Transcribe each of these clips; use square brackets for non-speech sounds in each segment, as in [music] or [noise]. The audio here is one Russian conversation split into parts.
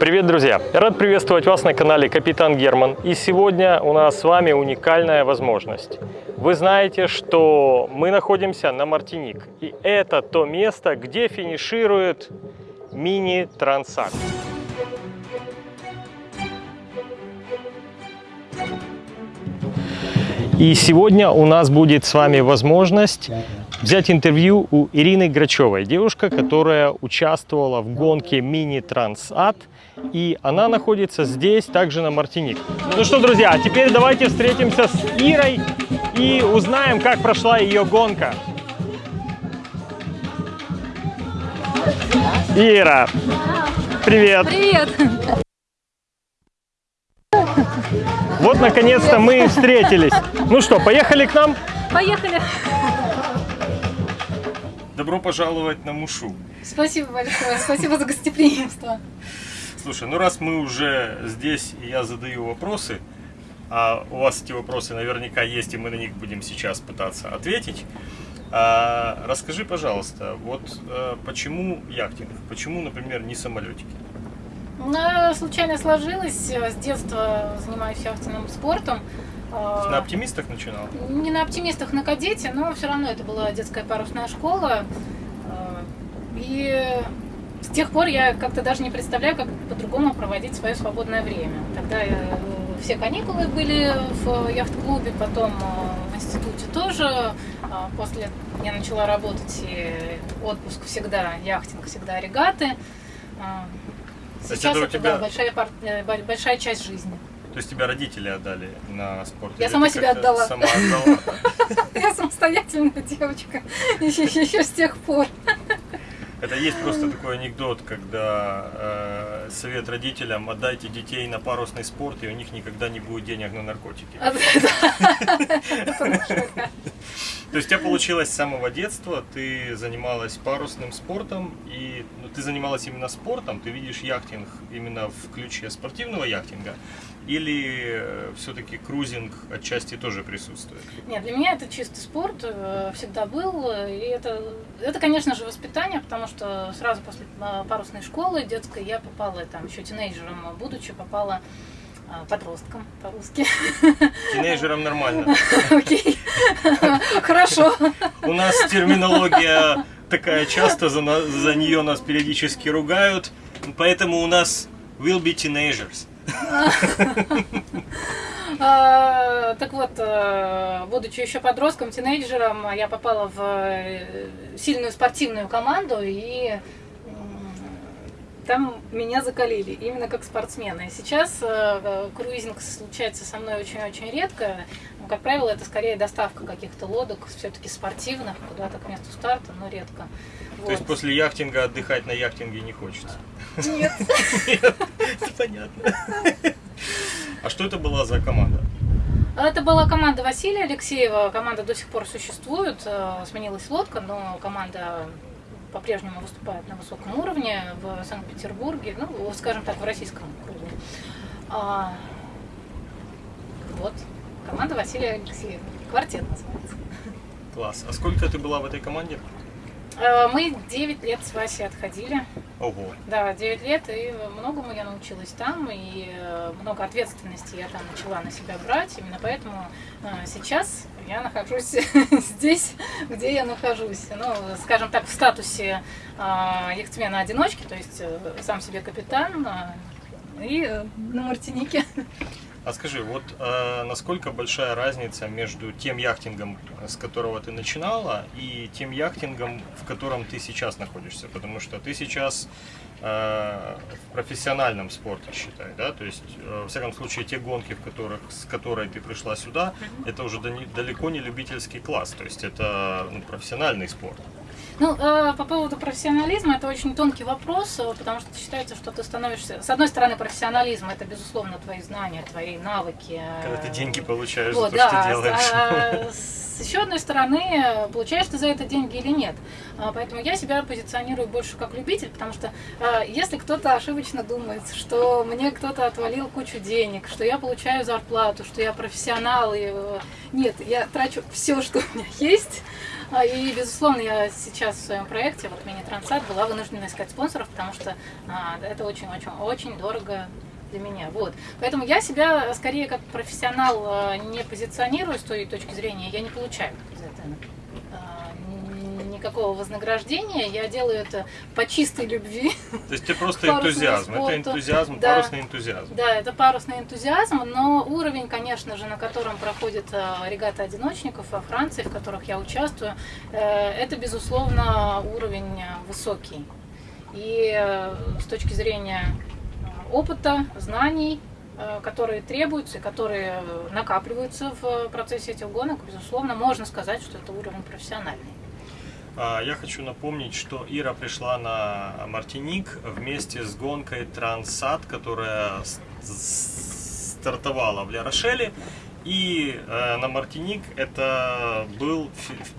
Привет, друзья! Рад приветствовать вас на канале Капитан Герман. И сегодня у нас с вами уникальная возможность. Вы знаете, что мы находимся на Мартиник. И это то место, где финиширует мини-трансакт. И сегодня у нас будет с вами возможность взять интервью у Ирины Грачевой, девушка, которая участвовала в гонке Мини Трансат, и она находится здесь, также на Мартиник. Ну что, друзья, теперь давайте встретимся с Ирой и узнаем, как прошла ее гонка. Ира, привет! Привет! Вот, наконец-то мы и встретились. Ну что, поехали к нам? Поехали! Добро пожаловать на Мушу. Спасибо большое, спасибо за гостеприимство. Слушай, ну раз мы уже здесь, и я задаю вопросы, а у вас эти вопросы наверняка есть, и мы на них будем сейчас пытаться ответить. А, расскажи, пожалуйста, вот а, почему яхтинг? Почему, например, не самолетики? Ну, случайно сложилось. С детства занимаюсь яхтенным спортом. На оптимистах начинал? Не на оптимистах, на кадете, но все равно это была детская парусная школа. И с тех пор я как-то даже не представляю, как по-другому проводить свое свободное время. Тогда я, все каникулы были в яхт-клубе, потом в институте тоже. После я начала работать, и отпуск всегда, яхтинг всегда регаты. Сейчас это, это тебя... да, большая, пар... большая часть жизни. То есть тебя родители отдали на спорт? Я сама себя отдала. Сама отдала. [laughs] Я самостоятельная девочка, [laughs] еще с тех пор. Это есть просто такой анекдот, когда э, совет родителям отдайте детей на парусный спорт, и у них никогда не будет денег на наркотики. А, То есть у тебя получилось с самого детства, ты занималась парусным спортом, и ну, ты занималась именно спортом, ты видишь яхтинг именно в ключе спортивного яхтинга, или э, все-таки крузинг отчасти тоже присутствует? Нет, для меня это чистый спорт, э, всегда был. И это, это, конечно же, воспитание, потому что сразу после э, парусной школы детской я попала, там еще тинейджером будучи, попала подростком по-русски. Тинейджером нормально. [laughs] Окей, хорошо. У нас терминология такая часто, за, за нее нас периодически ругают, поэтому у нас will be teenagers. [laughs] А, так вот, э, будучи еще подростком, тинейджером, я попала в э, сильную спортивную команду и там меня закалили, именно как спортсмена. Сейчас э, круизинг случается со мной очень-очень редко. Но, как правило, это скорее доставка каких-то лодок, все-таки спортивных, куда-то к месту старта, но редко. Вот. То есть после яхтинга отдыхать на яхтинге не хочется? Нет. Нет, понятно. А что это была за команда? Это была команда Василия Алексеева. Команда до сих пор существует. Э, сменилась лодка, но команда по-прежнему выступает на высоком уровне в Санкт-Петербурге, ну, скажем так, в российском круге. А, вот, команда Василия Алексеева. Квартет называется. Класс. А сколько ты была в этой команде? Э, мы 9 лет с Васей отходили. Ого. Да, 9 лет, и многому я научилась там, и э, много ответственности я там начала на себя брать. Именно поэтому э, сейчас я нахожусь [laughs] здесь, где я нахожусь. Ну, скажем так, в статусе яхтсмена-одиночки, то есть сам себе капитан, и на Мартинике. А скажи, вот э, насколько большая разница между тем яхтингом, с которого ты начинала, и тем яхтингом, в котором ты сейчас находишься? Потому что ты сейчас э, в профессиональном спорте, считай, да? То есть, э, во всяком случае, те гонки, в которых, с которой ты пришла сюда, это уже далеко не любительский класс, то есть это ну, профессиональный спорт. Ну, э, по поводу профессионализма, это очень тонкий вопрос, э, потому что считается, что ты становишься... С одной стороны, профессионализм – это, безусловно, твои знания, твои навыки. Когда ты деньги получаешь вот, за то, да, что делаешь. А, с еще одной стороны, получаешь ты за это деньги или нет. А, поэтому я себя позиционирую больше как любитель, потому что а, если кто-то ошибочно думает, что мне кто-то отвалил кучу денег, что я получаю зарплату, что я профессионал, и... Э, нет, я трачу все, что у меня есть, А, И, безусловно, я сейчас в своем проекте, вот мини-трансат, была вынуждена искать спонсоров, потому что а, это очень-очень-очень дорого для меня. Вот. Поэтому я себя скорее как профессионал а, не позиционирую с той точки зрения, я не получаю за это а, н- никакого вознаграждения. Я делаю это по чистой любви. То есть это просто энтузиазм. Это энтузиазм, Да. парусный энтузиазм. Да, это парусный энтузиазм, но уровень, конечно же, на котором проходит э, регата одиночников во Франции, в которых я участвую, э, это, безусловно, уровень э, высокий. И с точки зрения опыта, знаний, которые требуются и которые накапливаются в процессе этих гонок, безусловно, можно сказать, что это уровень профессиональный. А, Я хочу напомнить, что Ира пришла на Мартиник вместе с гонкой Трансат, которая стартовала в Ля-Рошеле. И э, на Мартиник это был,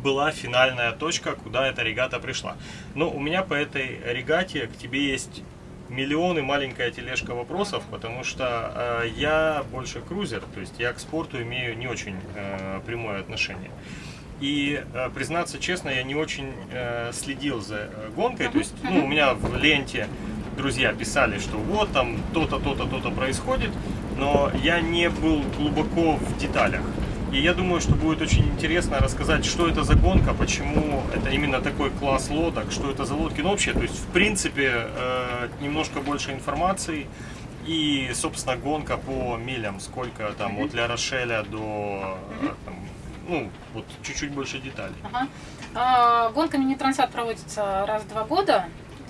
была финальная точка, куда эта регата пришла. Но у меня по этой регате к тебе есть миллионы маленькая тележка вопросов, потому что э, я больше крузер, то есть я к спорту имею не очень э, прямое отношение. И э, признаться честно, я не очень э, следил за э, гонкой. То есть, ну, у меня в ленте друзья писали, что вот там то-то, то-то, то-то происходит, но я не был глубоко в деталях. И я думаю, что будет очень интересно рассказать, что это за гонка, почему это именно такой класс лодок, что это за лодки. Ну, вообще, то есть, в принципе, немножко больше информации. И, собственно, гонка по милям, сколько там от Ля Рошеля до, там, ну, вот чуть-чуть больше деталей. Ага. А, Гонка мини-трансат проводится раз в два года.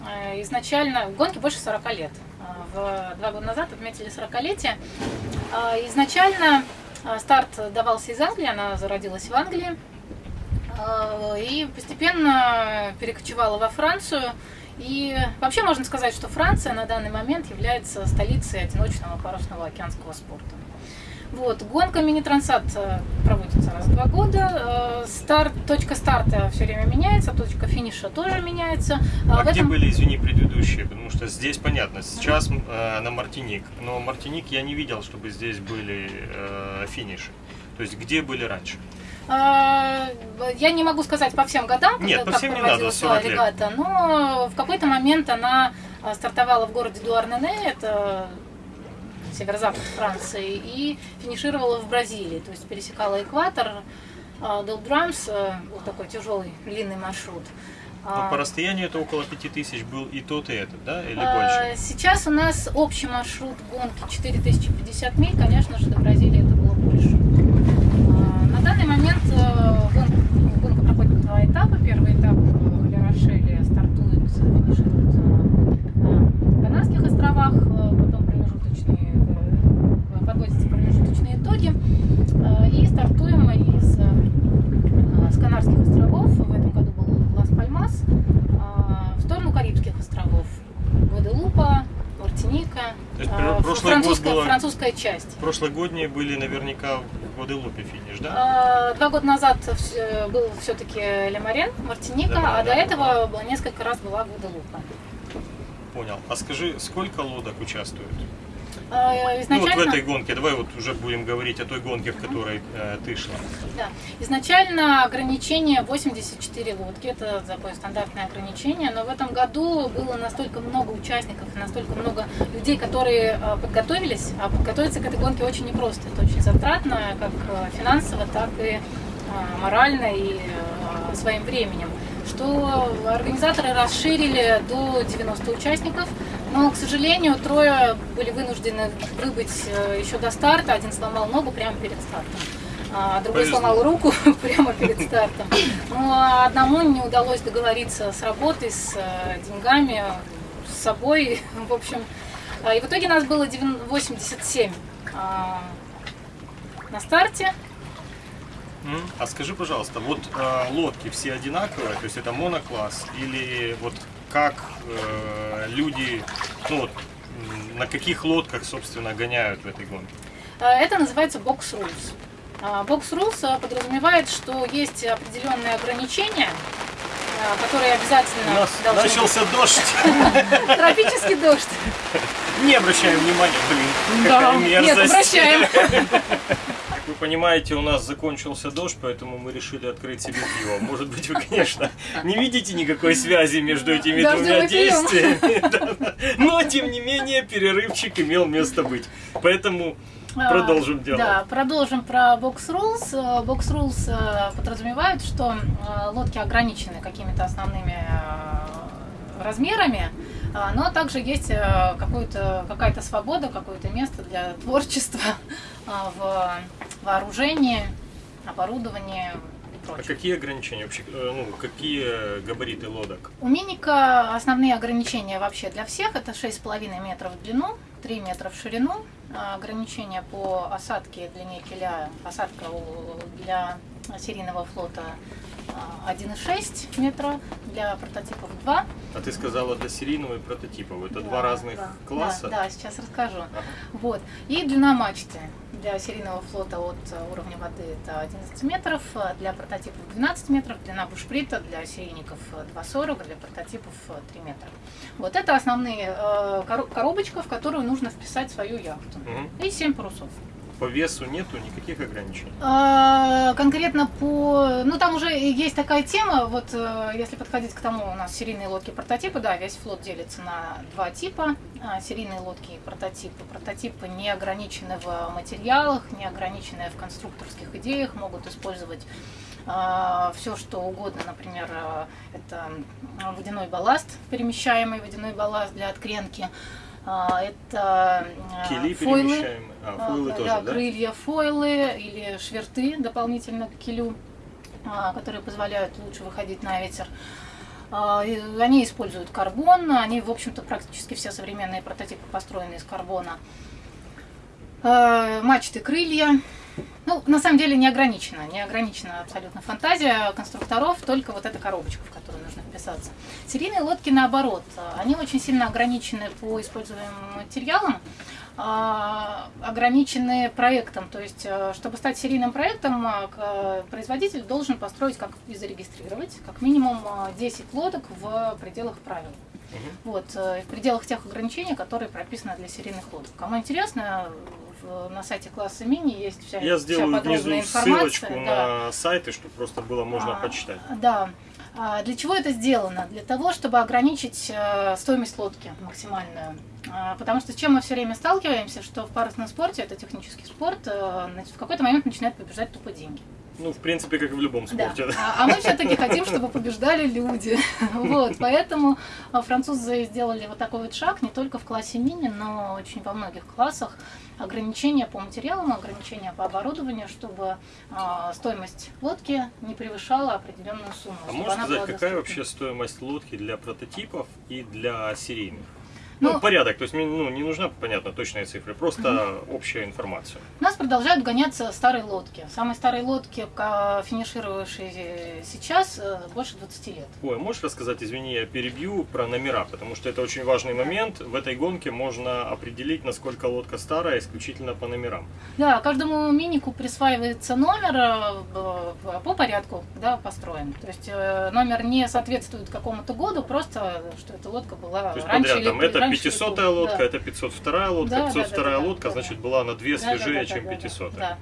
Э, Изначально гонки больше 40 лет. А, В два года назад отметили 40-летие. А, Изначально а, старт давался из Англии, она зародилась в Англии. И постепенно перекочевала во Францию. И вообще можно сказать, что Франция на данный момент является столицей одиночного парусного океанского спорта. Вот, гонка мини-трансат э, проводится раз в два года. Э, Старт, точка старта все время меняется, точка финиша тоже меняется. А, в где этом- были, извини, предыдущие? Потому что здесь понятно, сейчас э, на Мартиник, но Мартиник я не видел, чтобы здесь были э, финиши. То есть где были раньше? А, Я не могу сказать по всем годам, когда- Нет, по как всем не проводилась надо, 40 лет. регата, но в какой-то момент она а, стартовала в городе Дуарнене, это северо-запад Франции, и финишировала в Бразилии, то есть пересекала экватор, Дол Драмс, вот такой тяжелый длинный маршрут. Но А, по расстоянию это около 5000 был и тот, и этот, да? Или а, больше? Сейчас у нас общий маршрут гонки 4050 миль, конечно же, до Бразилии это было больше. А, На данный момент э, гонка, гонка проходит в два этапа. Первый этап в Ля-Рошеле стартует, финиширует э, на Канарских островах, э, потом промежуточные, э, подводятся промежуточные итоги. Э, И стартуем мы из э, с Канарских островов, в этом году был Лас-Пальмас, э, в сторону Карибских островов. Гваделупа, Мартиника, То есть э, пр- прошлый год французская, часть. Прошлогодние были наверняка в Гваделупе финиш, да? А, Два года назад вс- был все-таки Лемарен, Мартиника, Да, а да, до да. этого было- несколько раз была Гваделупа. Понял. А скажи, сколько лодок участвует? А, Ну вот Изначально, в этой гонке, давай вот уже будем говорить о той гонке, в которой э, ты шла. да, изначально ограничение 84 лодки, это такое стандартное ограничение, но в этом году было настолько много участников, настолько много людей, которые а, подготовились, а подготовиться к этой гонке очень непросто, это очень затратно, как а, финансово, так и морально и своим временем. Что организаторы расширили до 90 участников, но, к сожалению, трое были вынуждены выбыть э, еще до старта. Один сломал ногу прямо перед стартом, а другой Повезло. сломал руку [laughs] прямо перед стартом. Ну, а одному не удалось договориться с работой, с э, деньгами, с собой. [laughs] В общем, а, и в итоге нас было 9 87 а, на старте. А скажи, пожалуйста, вот э, лодки все одинаковые, то есть это монокласс, или вот как э, люди, ну вот, на каких лодках, собственно, гоняют в этой гонке? А, Это называется box rules. А, Box rules а, подразумевает, что есть определенные ограничения, а, которые У обязательно нас должны начался дождь. быть. [laughs] Тропический дождь. Не обращаем внимания, блин, какая Нет, мерзость. обращаем. [laughs] вы понимаете, у нас закончился дождь, поэтому мы решили открыть себе пиво. Может быть, вы, конечно, не видите никакой связи между этими двумя действиями. [laughs] Но, тем не менее, перерывчик имел место быть. Поэтому а, продолжим дело. Да, продолжим про Box Rules. Э, Box Rules э, подразумевают, что э, лодки ограничены какими-то основными размерами, но также есть какая-то свобода, какое-то место для творчества [laughs] в вооружении, оборудовании, А какие ограничения вообще, ну, какие габариты лодок? У Миника основные ограничения вообще для всех. Это 6,5 метров в длину, 3 метра в ширину, а, ограничения по осадке длине киля, осадка для серийного флота 1,6 а, метра, для прототипов 2. А ты сказала для серийного и прототипов, это да, два разных да, класса? Да, да, сейчас расскажу. Ага. Вот. И длина мачты для серийного флота от уровня воды это 11 метров, для прототипов 12 метров, длина бушприта для серийников 2,40, для прототипов 3 метра. Вот это основные э, коробочка, в которую нужно вписать свою яхту. Угу. И 7 парусов по весу нету никаких ограничений? А, конкретно по... Ну, там уже есть такая тема, вот э, если подходить к тому, у нас серийные лодки прототипы, да, весь флот делится на два типа. А, серийные лодки и прототипы. Прототипы не ограничены в материалах, не ограничены в конструкторских идеях, могут использовать а, все что угодно, например, э, это водяной балласт, перемещаемый водяной балласт для откренки, это а, Кили фойлы, а, фойлы а, тоже, да, да? крылья фойлы или шверты дополнительно к килю, которые позволяют лучше выходить на ветер. Они используют карбон, они, в общем-то, практически все современные прототипы построены из карбона. Мачты, крылья, ну, на самом деле не ограничена, не ограничена абсолютно фантазия конструкторов, только вот эта коробочка, в которую нужно вписаться. Серийные лодки наоборот, они очень сильно ограничены по используемым материалам, а, ограничены проектом. То есть, э, чтобы стать серийным проектом, э, производитель должен построить как и зарегистрировать как минимум 10 э, лодок в пределах правил. Угу. Вот, в пределах тех ограничений, которые прописаны для серийных лодок. Кому интересно, на сайте класса мини есть вся, Я сделаю вся внизу информация. ссылочку да. на сайты, чтобы просто было можно а, почитать. Да. А для чего это сделано? Для того, чтобы ограничить э, стоимость лодки максимальную. А, потому что с чем мы все время сталкиваемся, что в парусном спорте, это технический спорт, э, в какой-то момент начинают побежать тупо деньги. Ну, в принципе, как и в любом спорте. Да. А, а мы все-таки хотим, чтобы побеждали люди. [laughs] Вот, поэтому а, французы сделали вот такой вот шаг не только в классе мини, но очень во многих классах. Ограничения по материалам, ограничения по оборудованию, чтобы э, стоимость лодки не превышала определенную сумму. А можешь сказать, какая вообще стоимость лодки для прототипов и для серийных? Ну, ну, порядок, то есть ну, не нужна, понятно, точная цифра, просто угу. общая информация. У нас продолжают гоняться старые лодки. Самые старые лодки, финишировавшие сейчас, э, больше 20 лет. Ой, можешь рассказать, извини, я перебью, про номера, потому что это очень важный момент. В этой гонке можно определить, насколько лодка старая, исключительно по номерам. Да, каждому минику присваивается номер э, по порядку, да, построен. То есть э, номер не соответствует какому-то году, просто что эта лодка была раньше подряд, или, это 500 лодка, да. это 502 лодка. Да, 502 да, да, лодка, да, значит, была на две свежее, да, да, чем 500. Да, да,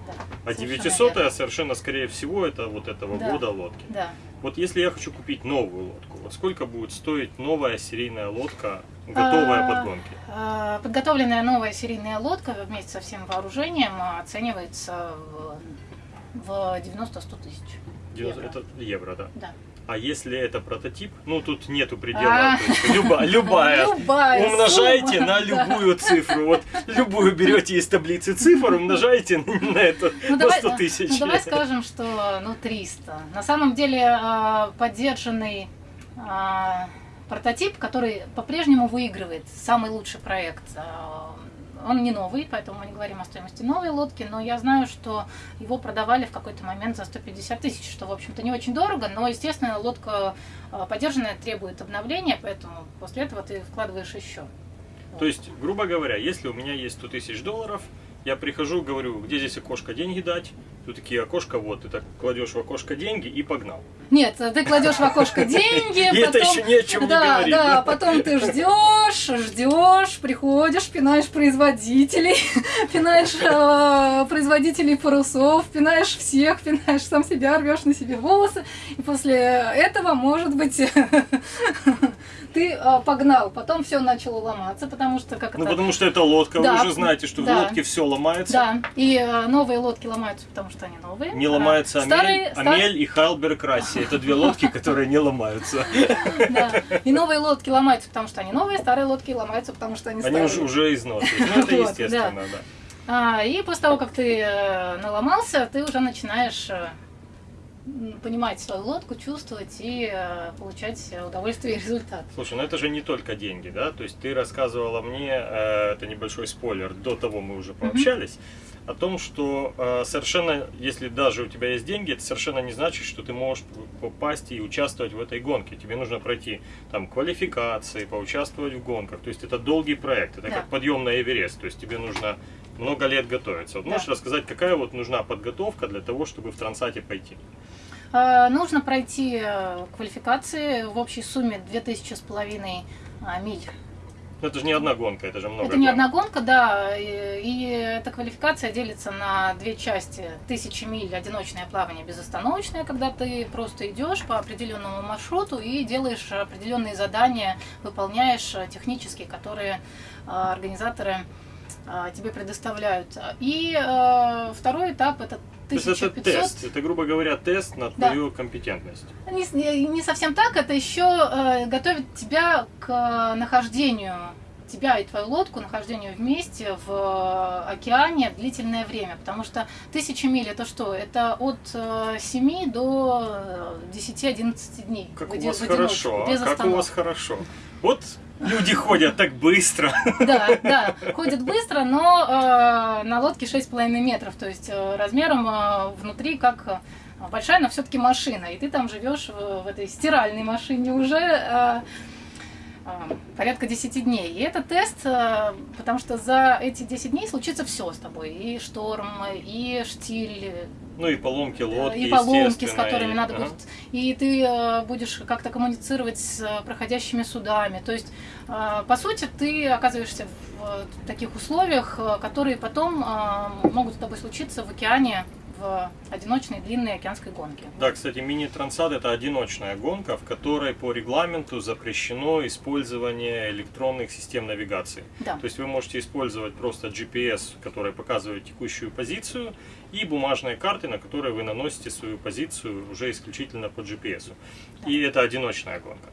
а 900 совершенно, совершенно скорее всего это вот этого да, года лодки. Да. Вот если я хочу купить новую лодку, вот сколько будет стоить новая серийная лодка, готовая а, под гонки? А, подготовленная новая серийная лодка вместе со всем вооружением оценивается в, в 90-100 тысяч. 90, это евро, да? Да. А если это прототип, ну тут нету предела, а. любая, любая, любая умножайте сумма, на любую да. цифру, вот любую берете из таблицы цифр, умножаете на это ну, на давай, 100 тысяч. Ну давай скажем, что ну 300. На самом деле а, поддержанный а, прототип, который по-прежнему выигрывает самый лучший проект он не новый, поэтому мы не говорим о стоимости новой лодки, но я знаю, что его продавали в какой-то момент за 150 тысяч, что, в общем-то, не очень дорого, но, естественно, лодка а, поддержанная требует обновления, поэтому после этого ты вкладываешь еще. То есть, грубо говоря, если у меня есть 100 тысяч долларов, Я прихожу, говорю, где здесь окошко деньги дать? Тут такие окошко, вот, ты так кладешь в окошко деньги и погнал. Нет, ты кладешь в окошко [laughs] деньги, И это еще ни о чем не да, говорит. да, потом ты ждешь, ждешь, приходишь, пинаешь производителей, [laughs] пинаешь э, производителей парусов, пинаешь всех, пинаешь сам себя, рвешь на себе волосы, и после этого, может быть, [laughs] ты э, погнал, потом все начало ломаться, потому что как Ну, это... потому что это лодка, Да. вы уже знаете, что Да. в лодке все ломается. Да, и э, новые лодки ломаются, потому что они новые. Не А ломается старые, Амель, Амель и Хайлберг Расси. Это две лодки, которые не ломаются. [laughs] Да. И новые лодки ломаются, потому что они новые, старые лодки ломаются, потому что они Они старые. уже, уже изношены. Ну, это [laughs] Вот, естественно, да. А, и после того, как ты э, наломался, ты уже начинаешь э, понимать свою лодку, чувствовать и э, получать удовольствие и результат. Слушай, ну это же не только деньги, да? То есть ты рассказывала мне, э, это небольшой спойлер, до того мы уже пообщались, о том, что э, совершенно, если даже у тебя есть деньги, это совершенно не значит, что ты можешь попасть и участвовать в этой гонке. Тебе нужно пройти там квалификации, поучаствовать в гонках. То есть это долгий проект, это Да. как подъем на Эверест. То есть тебе нужно много лет готовиться. Вот Да. можешь рассказать, какая вот нужна подготовка для того, чтобы в Трансате пойти? Э, Нужно пройти э, квалификации в общей сумме 2000 с половиной а, миль. Ну, это же не одна гонка, это же много Это не гонок. одна гонка, да, и, и эта квалификация делится на две части. Тысячи миль одиночное плавание безостановочное, когда ты просто идешь по определенному маршруту и делаешь определенные задания, выполняешь технические, которые э, организаторы э, тебе предоставляют. И э, второй этап это То есть это 1500 тест, это, грубо говоря, тест на Да. твою компетентность. не, с- не- не совсем так, это еще э, готовит тебя к э, нахождению тебя и твою лодку, нахождению вместе в э, океане длительное время, потому что тысяча миль это что? Это от э, 7 до э, 10-11 дней. Как у вас хорошо, а? без как у вас хорошо. Вот люди ходят так быстро. [laughs] Да, да, ходит быстро, но э, на лодке 6,5 метров, то есть э, размером э, внутри как э, большая, но все-таки машина. И ты там живешь в, в этой стиральной машине уже э, э, порядка 10 дней. И это тест, э, потому что за эти 10 дней случится все с тобой. И шторм, и штиль, Ну и поломки лодки, и поломки, с которыми и- надо ага. будет. И ты э, будешь как-то коммуницировать с э, проходящими судами. То есть, э, по сути, ты оказываешься в э, таких условиях, э, которые потом э, могут с тобой случиться в океане в одиночной длинной океанской гонке. Да, кстати, мини-трансат это одиночная гонка, в которой по регламенту запрещено использование электронных систем навигации. Да. То есть вы можете использовать просто GPS, который показывает текущую позицию, и бумажные карты, на которые вы наносите свою позицию уже исключительно по GPS. И это одиночная гонка.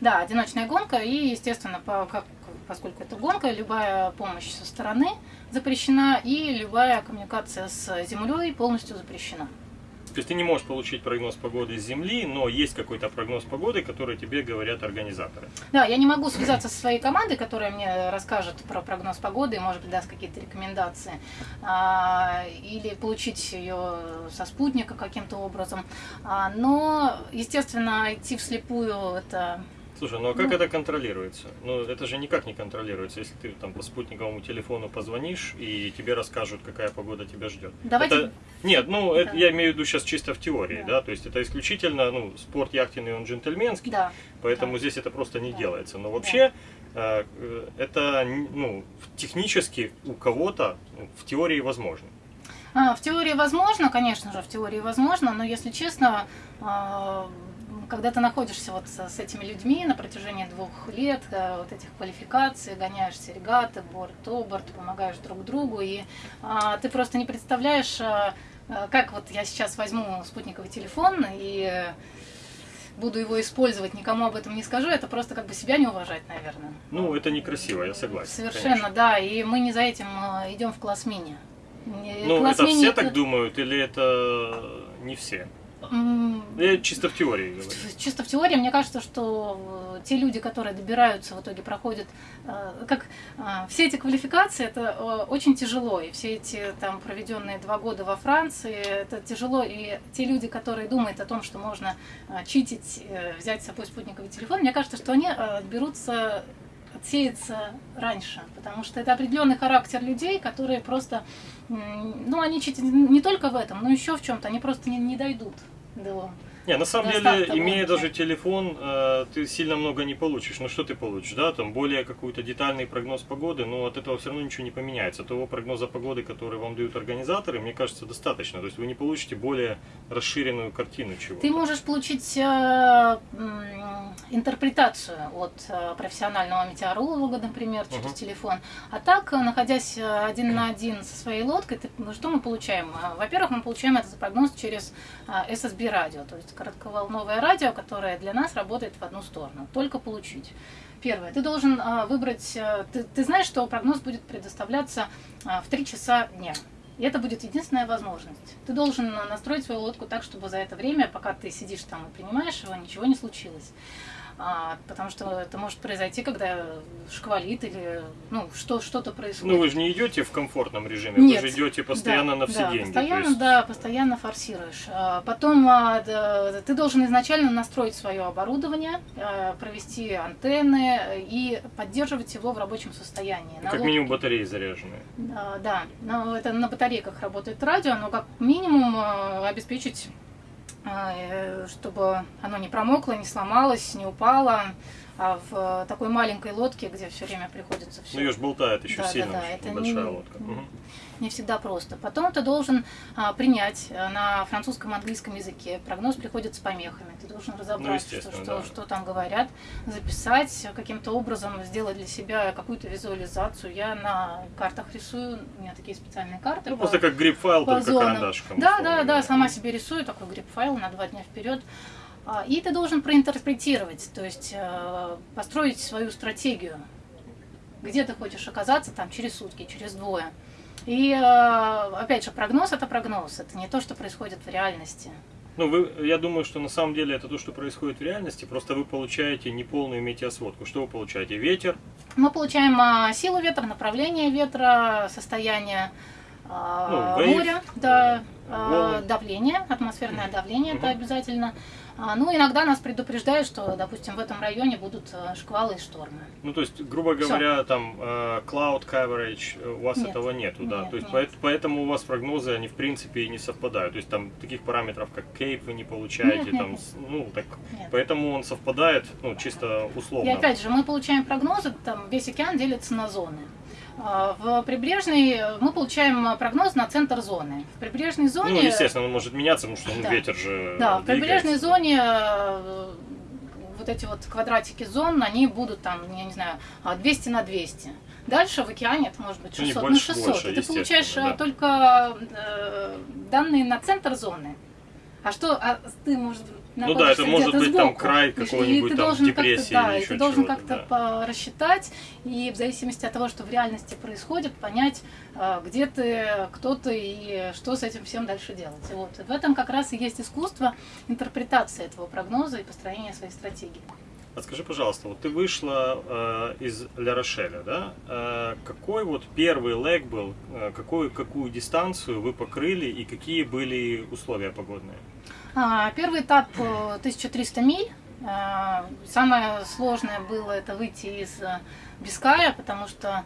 Да, одиночная гонка, и, естественно, по- как- поскольку это гонка, любая помощь со стороны запрещена, и любая коммуникация с землей полностью запрещена. То есть ты не можешь получить прогноз погоды с Земли, но есть какой-то прогноз погоды, который тебе говорят организаторы. Да, я не могу связаться со своей командой, которая мне расскажет про прогноз погоды может быть, даст какие-то рекомендации, а, или получить ее со спутника каким-то образом. А, но, естественно, идти вслепую это Слушай, ну а как Ну. это контролируется? Ну это же никак не контролируется, если ты там по спутниковому телефону позвонишь и тебе расскажут, какая погода тебя ждет. Давайте- Это- Нет, ну это Да. я имею в виду сейчас чисто в теории, Да. да. то есть это исключительно, ну, спорт яхтенный, он джентльменский, да. поэтому да. здесь это просто не Да. делается. Но вообще э, э, это, ну, технически у кого-то ну, в теории возможно. А, в теории возможно, конечно же, в теории возможно, но если честно, а, когда ты находишься вот с этими людьми на протяжении двух лет, а, вот этих квалификаций, гоняешься регаты, борт-оборт, помогаешь друг другу, и а, ты просто не представляешь, а, как вот я сейчас возьму спутниковый телефон и э, буду его использовать, никому об этом не скажу, это просто как бы себя не уважать, наверное. Ну, это некрасиво, я согласен. Совершенно, конечно. да, и мы не за этим идем в класс мини. Ну, класс это мини все так думают или это не все? М, Я чисто в теории говорю. Чисто в теории, мне кажется, что э, те люди, которые добираются, в итоге проходят, э, как э, все эти квалификации, это очень тяжело, и все эти там проведенные два года во Франции, это тяжело, и те люди, которые думают о том, что можно читить, взять с собой спутниковый телефон, мне кажется, что они э, отберутся от сеется раньше, потому что это определенный характер людей, которые просто, ну, они чуть не только в этом, но еще в чем-то, они просто не, не дойдут до не, на самом деле, имея даже телефон, э, ты сильно много не получишь. Ну что ты получишь, да? Там более какой-то детальный прогноз погоды, но от этого все равно ничего не поменяется. Того прогноза погоды, который вам дают организаторы, мне кажется, достаточно. То есть вы не получите более расширенную картину чего. Ты можешь получить э, интерпретацию от э, профессионального метеоролога, например, через угу. телефон. А так, находясь один на один со своей лодкой, ты, ну, что мы получаем? Во-первых, мы получаем этот прогноз через SSB радио, то есть коротковолновое радио, которое для нас работает в одну сторону. Только получить. Первое. Ты должен а, выбрать... А, ты, ты знаешь, что прогноз будет предоставляться а, в 3 часа дня. И это будет единственная возможность. Ты должен настроить свою лодку так, чтобы за это время, пока ты сидишь там и принимаешь его, ничего не случилось а, потому что это может произойти, когда шквалит или ну что что-то происходит. Ну вы же не идете в комфортном режиме, Нет. вы же идете постоянно да, на все да, деньги. Постоянно, есть... да, постоянно форсируешь. А, потом а, да, ты должен изначально настроить свое оборудование, а, провести антенны и поддерживать его в рабочем состоянии. Как лодке. минимум батареи заряженные. Да, да, но это на батарейках работает радио, но как минимум а, обеспечить чтобы оно не промокло, не сломалось, не упало. А в такой маленькой лодке, где все время приходится все. Ну, ее же болтает еще да, сильно, да, да, это большая не, лодка. Угу не всегда просто. Потом ты должен а, принять э, на французском английском языке. Прогноз приходит с помехами. Ты должен разобраться, ну, что, что, да. что там говорят, записать, каким-то образом сделать для себя какую-то визуализацию. Я на картах рисую, у меня такие специальные карты. Ну, по, просто как грипп-файл, только зонам. Да, да, да, сама себе рисую такой грипп-файл на два дня вперед. А, и ты должен проинтерпретировать, то есть э, построить свою стратегию. Где ты хочешь оказаться там через сутки, через двое. И э, опять же, прогноз это прогноз, это не то, что происходит в реальности. Ну, вы, я думаю, что на самом деле это то, что происходит в реальности, просто вы получаете неполную метеосводку. Что вы получаете? Ветер? Мы получаем а, силу ветра, направление ветра, состояние а, ну, моря, да, а, давление, атмосферное давление, угу. это обязательно. А, ну, иногда нас предупреждают, что, допустим, в этом районе будут э, шквалы и штормы. Ну, то есть, грубо говоря, Всё. там э, cloud coverage, у вас нет. этого нету, да? Нет, то есть, нет. поэтому у вас прогнозы, они, в принципе, и не совпадают. То есть, там таких параметров, как кейп, вы не получаете, нет, там, нет, ну, так, нет. поэтому он совпадает, ну, чисто условно. И опять же, мы получаем прогнозы, там, весь океан делится на зоны. А, в прибрежной мы получаем прогноз на центр зоны. В прибрежной зоне... Ну, естественно, он может меняться, потому что ну, да. ветер же Да, в прибрежной зоне э, вот эти вот квадратики зон, они будут там, я не знаю, 200 на 200. Дальше в океане это может быть 600 ну, больше, на 600. Больше, и ты получаешь э, да. только э, данные на центр зоны. А что, а ты, может ну да, это может быть сбоку. там край какой-нибудь там депрессии да, или и ты должен как-то да. рассчитать и в зависимости от того, что в реальности происходит, понять, а, где ты, кто ты и что с этим всем дальше делать. И вот в этом как раз и есть искусство интерпретации этого прогноза и построения своей стратегии. А скажи, пожалуйста, вот ты вышла э, из Ля Рошеля, да? Э, какой вот первый лэг был, э, какую, какую дистанцию вы покрыли и какие были условия погодные? А, первый этап 1300 э, миль. А, самое сложное было это выйти из э, Биская, потому что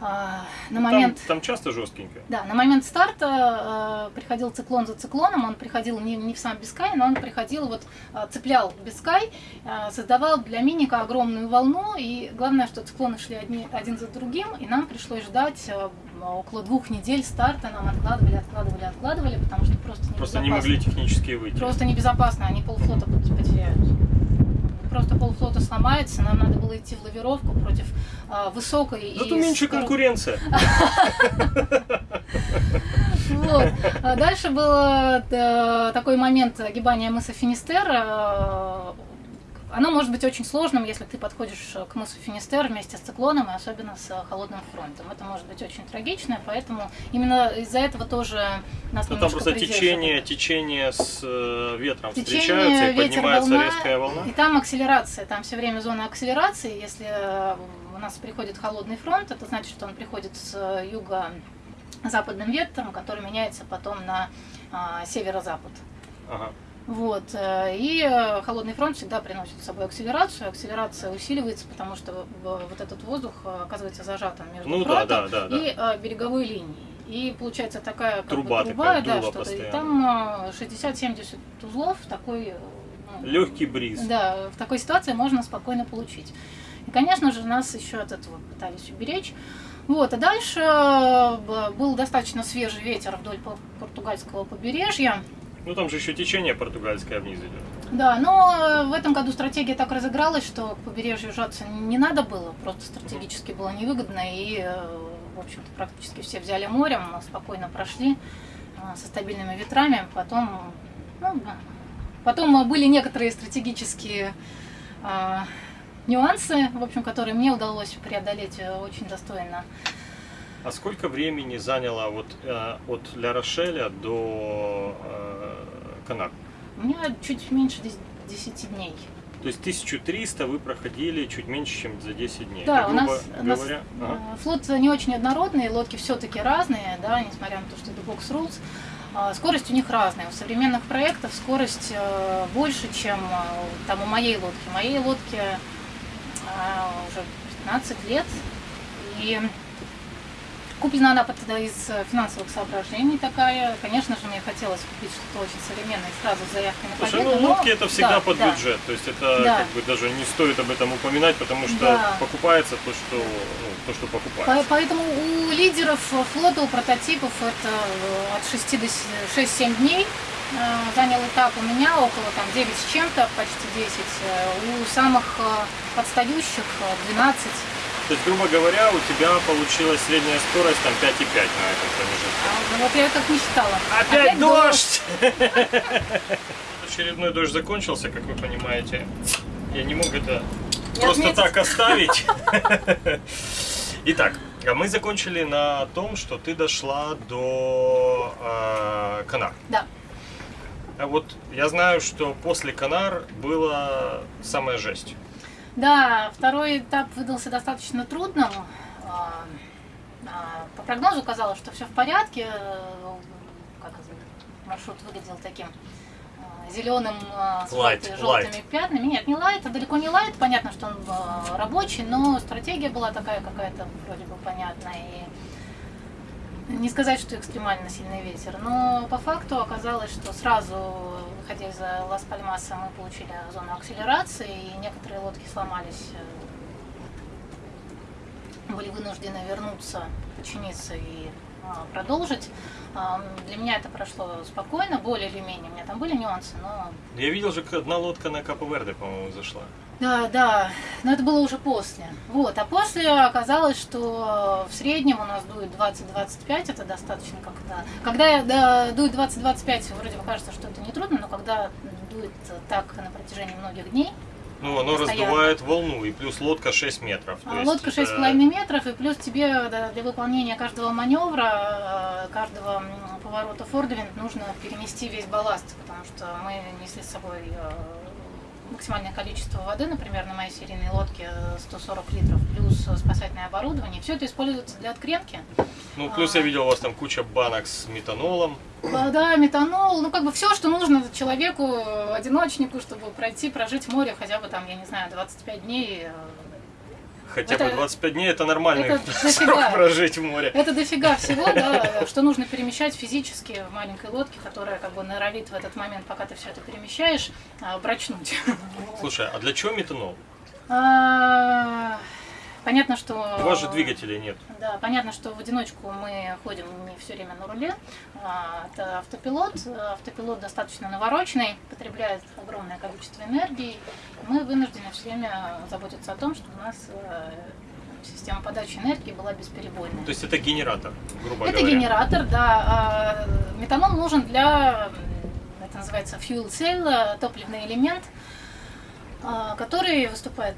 а, на момент... Там, там часто жесткенько. Да, на момент старта э, приходил циклон за циклоном, он приходил не, не в сам Бискай, но он приходил, вот цеплял Бискай, э, создавал для Миника огромную волну, и главное, что циклоны шли одни, один за другим, и нам пришлось ждать около двух недель старта, нам откладывали, откладывали, откладывали, потому что просто небезопасно. Просто не могли технически выйти. Просто небезопасно, они полфлота потеряют просто полфлота сломается, нам надо было идти в лавировку против а, высокой... Зато и меньше скор... конкуренция. Вот. А дальше был э, такой момент огибания мыса Финистер. Э, оно может быть очень сложным, если ты подходишь к мысу Финистер вместе с циклоном, и особенно с холодным фронтом. Это может быть очень трагично, поэтому именно из-за этого тоже нас Ну там просто течение, течение с э, ветром течение, встречаются, и поднимается волна, резкая волна. И там акселерация, там все время зона акселерации. Если э, у нас приходит холодный фронт, это значит, что он приходит с юго-западным ветром, который меняется потом на а, северо-запад. Ага. Вот. э, И э, холодный фронт всегда приносит с собой акселерацию. Акселерация усиливается, потому что в- вот этот воздух э, оказывается зажатым между Ну да, да, да, да. и э, береговой линией. И получается такая как бы Труба труба, такая, да, что-то. И там э, 60-70 узлов такой. э, ну, Легкий бриз. Да, в такой ситуации можно спокойно получить. И, конечно же, нас еще от этого пытались уберечь. Вот, а дальше э, был достаточно свежий ветер вдоль по- португальского побережья. Ну там же еще течение португальское вниз идет. Да, но э, в этом году стратегия так разыгралась, что к побережью жаться не надо было, просто стратегически было невыгодно, и, э, в общем-то, практически все взяли морем, спокойно прошли э, со стабильными ветрами, потом, ну, потом э, были некоторые стратегические э, нюансы, в общем, которые мне удалось преодолеть э, очень достойно. А сколько времени заняло вот э, от Ля Рошеля до э, Канар? У меня чуть меньше дес- 10 дней. То есть 1300 вы проходили чуть меньше, чем за 10 дней. Да, у нас, грубо у нас, говоря, ага. э, флот не очень однородный, лодки все-таки разные, да, несмотря на то, что это box rules. А, Скорость у них разная. У современных проектов скорость э, больше, чем э, там у моей лодки. Моей лодке э, уже 15 лет. И куплена она под- из э, финансовых соображений такая. Конечно же, мне хотелось купить что-то очень современное сразу с заявкой на Слушай, победу. ну но- лодки это всегда да, под да. бюджет. То есть это Да. как бы даже не стоит об этом упоминать, потому что Да. покупается то, что, ну, то, что покупается. По- Поэтому у лидеров флота, у прототипов это э, от 6 до с- 6-7 дней э, занял этап. У меня около там 9 с чем-то, почти 10. Э, У самых отстающих э, 12. То есть, грубо говоря, у тебя получилась средняя скорость там 5,5 на этом промежутке. А, ну вот я как не считала. Опять дождь! [laughs] Очередной дождь закончился, как вы понимаете. Я не мог это Не просто отметить. так оставить. [laughs] [laughs] Итак, а мы закончили на том, что ты дошла до э, Канар. Да. А вот я знаю, что после Канар было самая жесть. Да, второй этап выдался достаточно трудным. А, а, По прогнозу казалось, что все в порядке. Э, Как маршрут выглядел таким зеленым с Light, желтыми, light. пятнами. Нет, не лайт, а далеко не лайт. Понятно, что он рабочий, но стратегия была такая какая-то вроде бы понятная. И не сказать, что экстремально сильный ветер, но по факту оказалось, что сразу, выходя из Лас-Пальмаса, мы получили зону акселерации, и некоторые лодки сломались, э, были вынуждены вернуться, починиться и а, продолжить. А, Для меня это прошло спокойно, более или менее. У меня там были нюансы, но Я видел же, как одна лодка на Капо Верде, по-моему, зашла. Да, да, но это было уже после. Вот, а после оказалось, что в среднем у нас дует 20-25, это достаточно как-то... Когда да, дует 20-25, вроде бы кажется, что это не трудно, но когда дует так на протяжении многих дней, Ну, оно Постоянно. раздувает волну, и плюс лодка 6 метров. А лодка это- 6,5 метров, и плюс тебе да, для выполнения каждого маневра, э, каждого поворота фордвинд нужно перенести весь балласт, потому что мы несли с собой э, максимальное количество воды, например, на моей серийной лодке э, 140 литров, плюс э, спасательное оборудование. Все это используется для откренки. Ну, плюс А. я видел у вас там куча банок с метанолом. Вода, метанол, ну как бы все, что нужно человеку, э, одиночнику, чтобы пройти, прожить в море хотя бы там, я не знаю, 25 дней. Хотя Это- бы 25 дней это нормальный это [laughs] срок дофига. прожить в море. Это дофига [laughs] всего, да, что нужно перемещать физически в маленькой лодке, которая как бы норовит в этот момент, пока ты все это перемещаешь, а, брачнуть. Слушай, а для чего метанол? Понятно, что... У вас же двигателей нет. Да, понятно, что в одиночку мы ходим не все время на руле. А, Это автопилот. Автопилот достаточно навороченный, потребляет огромное количество энергии. Мы вынуждены все время заботиться о том, что у нас э, система подачи энергии была бесперебойной. То есть это генератор, грубо Это говоря. генератор, да. А, Метанол нужен для, это называется fuel cell, э, топливный элемент, а, который выступает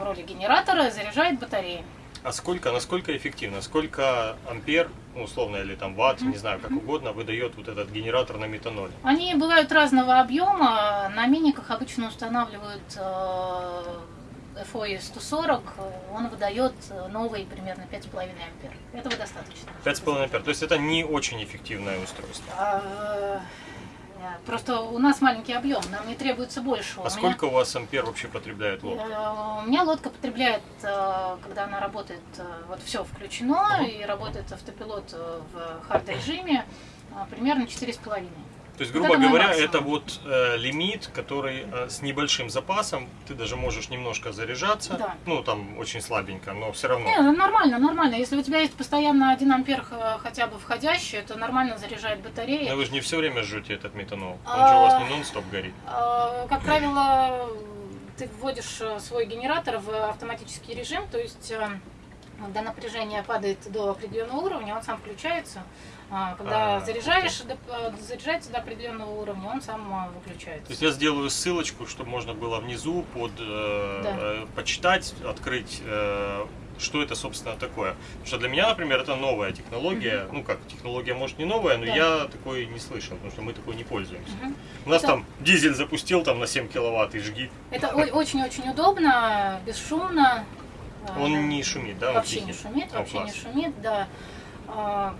роли генератора, заряжает батареи. А сколько, насколько эффективно? Сколько ампер, ну, условно, или там ватт, не знаю, как угодно, выдает вот этот генератор на метаноле? Они бывают разного объема. На миниках обычно устанавливают э, FOI 140. Он выдает э, новый примерно 5,5 ампер. Этого достаточно. 5,5 ампер. То есть это не очень эффективное устройство. Просто у нас маленький объем, нам не требуется больше. А У меня- сколько у вас ампер вообще потребляет лодка? Э, У меня лодка потребляет, э, когда она работает, э, вот все включено, Мгм. и работает автопилот в хард режиме, э, примерно 4,5. То есть, вот грубо это мой говоря, максимум. это вот э, лимит, который э, с небольшим запасом, ты даже можешь немножко заряжаться, Да. ну там очень слабенько, но все равно. Не, ну, нормально, нормально. Если у тебя есть постоянно 1 ампер э, хотя бы входящий, это нормально заряжает батареи. Но вы же не все время жжете этот метанол. Он А. же у вас не нон-стоп горит. Э, Как правило, ты вводишь э, свой генератор в автоматический режим, то есть э, когда напряжение падает до определенного уровня, он сам включается. А Когда А, заряжаешь, до- э, заряжается до определенного уровня, он сам То выключается. есть я сделаю ссылочку, чтобы можно было внизу под э, Да. э, почитать, открыть, э, что это собственно такое. Потому что для меня, например, это новая технология. Ну как, технология может не новая, но Да. я такой не слышал, потому что мы такой не пользуемся. Мгм. У нас Да. там дизель запустил там на 7 киловатт и жги. Это очень-очень удобно, бесшумно. Э, Он не шумит, да? Вообще не шумит, О, вообще не шумит, да. А,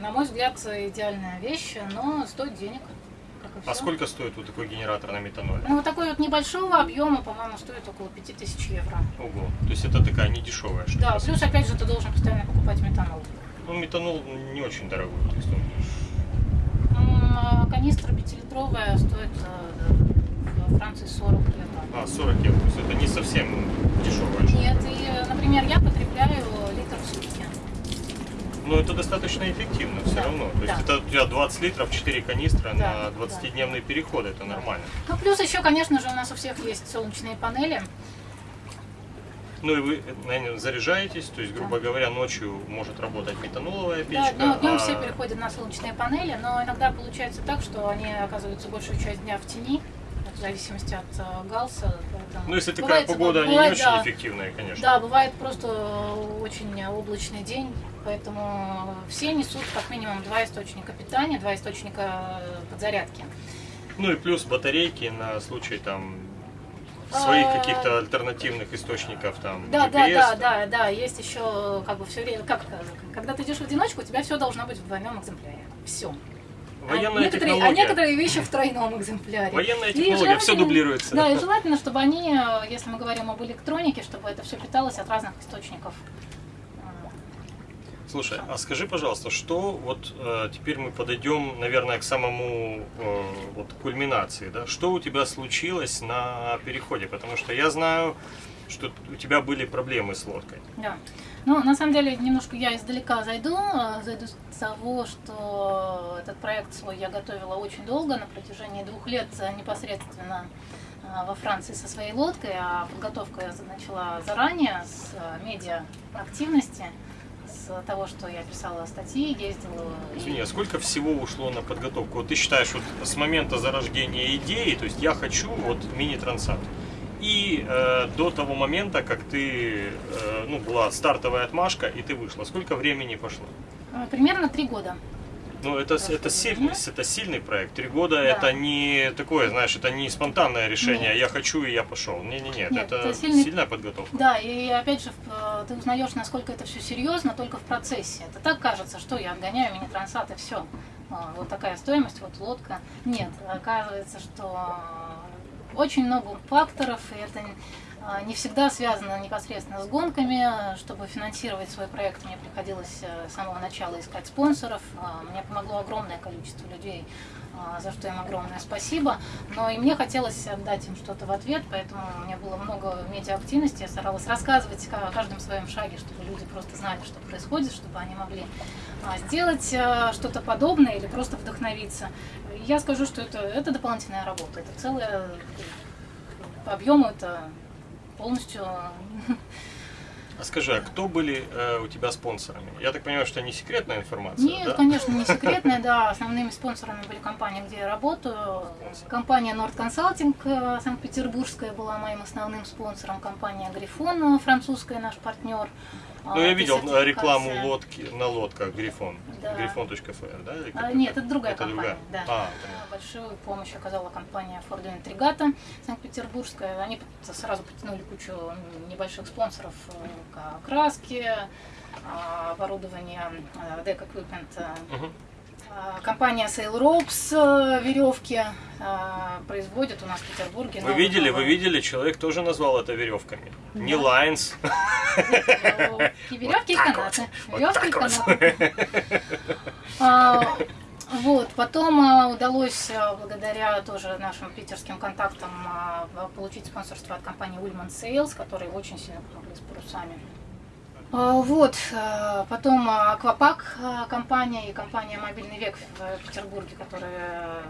На мой взгляд, идеальная вещь, но стоит денег. А сколько стоит вот такой генератор на метаноле? Ну, вот такой вот небольшого объема, по-моему, стоит около 5000 евро. Ого. То есть это такая недешевая штука. Да, плюс, опять же, ты должен постоянно покупать метанол. Ну, метанол не очень дорогой. То есть он М, а Канистра пятилитровая стоит э, во Франции 40 евро. А, 40 евро. То есть это не совсем штука. Нет, и, э, например, я потребляю литр в сутки. Но это достаточно эффективно все Да, равно. То есть да. это у тебя 20 литров, 4 канистры Да, на 20-дневный переход. Это нормально. Ну, плюс еще, конечно же, у нас у всех есть солнечные панели. Ну и вы, наверное, заряжаетесь, то есть, грубо говоря, ночью может работать метаноловая Да, печка. ну, днем а- все переходят на солнечные панели, но иногда получается так, что они оказываются большую часть дня в тени, в зависимости от э, галса. Ну, если такая бывает, погода, они бывает, не очень да. эффективные, конечно. Да, бывает просто э, очень облачный день, поэтому все несут как минимум два источника питания, два источника э, подзарядки. Ну и плюс батарейки на случай там своих А, каких-то альтернативных источников там Да, да, GPS, да, там. да, да, есть еще как бы все время, как, когда ты идешь в одиночку, у тебя все должно быть в двойном экземпляре. Все. Военная а, некоторые, а технология. некоторые вещи в тройном экземпляре. Военная технология, все дублируется. Да, и желательно, чтобы они, э, если мы говорим об электронике, чтобы это все питалось от разных источников. Э, Слушай, а скажи, пожалуйста, что вот э, теперь мы подойдем, наверное, к самому э, вот кульминации, да? Что у тебя случилось на переходе? Потому что я знаю, что у тебя были проблемы с лодкой. Да. Ну, на самом деле, немножко я издалека зайду. э, Зайду с того, что этот проект свой я готовила очень долго, на протяжении двух лет непосредственно э, во Франции со своей лодкой, а подготовку я начала заранее с э, медиа-активности, с того, что я писала статьи, ездила. Извини, а сколько всего ушло на подготовку? Вот ты считаешь, вот с момента зарождения идеи, то есть я хочу вот мини-трансат, и э, до того момента, как ты, э, ну, была стартовая отмашка, и ты вышла, сколько времени пошло? Э, Примерно три года. Ну, это, это, сильный, это сильный проект. Три года Да. это не такое, знаешь, это не спонтанное решение. Нет. Я хочу и я пошел. Не-не-не, это, это сильный- сильная подготовка. Да, и опять же, э, ты узнаешь, насколько это все серьезно только в процессе. Это так кажется, что я отгоняю мини-трансат и все. Вот такая стоимость, вот лодка. Нет, оказывается, что очень много факторов, и это э, не всегда связано непосредственно с гонками. Чтобы финансировать свой проект, мне приходилось э, с самого начала искать спонсоров. А, Мне помогло огромное количество людей, а, за что им огромное спасибо. Но и мне хотелось отдать им что-то в ответ, поэтому у меня было много медиа-активности. Я старалась рассказывать о каждом своем шаге, чтобы люди просто знали, что происходит, чтобы они могли а, сделать э, что-то подобное или просто вдохновиться. Я скажу, что это, это дополнительная работа. Это целая по объему это полностью А скажи, а кто были э, у тебя спонсорами? Я так понимаю, что не секретная информация, Нет, да? конечно, не [laughs] секретная, да. Основными спонсорами были компании, где я работаю. Компания Nord Consulting э, Санкт-Петербургская была моим основным спонсором. Компания Грифон э, французская, наш партнер. Ну, я видел э, рекламу лодки. на лодках Грифон. Да. Грифон.фр, да? А, нет, это? другая Это компания. другая? Да. А, А, Большую помощь оказала компания Ford Intrigata Санкт-Петербургская. Они сразу потянули кучу небольших спонсоров, э, к- краски, а, оборудование, э, Deck А, Компания Sail Ropes э, веревки а, производит у нас в Петербурге. Вы видели, вы видели, человек тоже назвал это веревками. Не Да. лайнс. веревки, и канаты. Веревки и канаты. Вот, потом а, удалось, а, благодаря тоже нашим питерским контактам, получить спонсорство от компании Ullman Sales, которые очень сильно помогли с парусами. А, Вот, а, потом а, Аквапак а, компания и компания Мобильный век в Петербурге, которая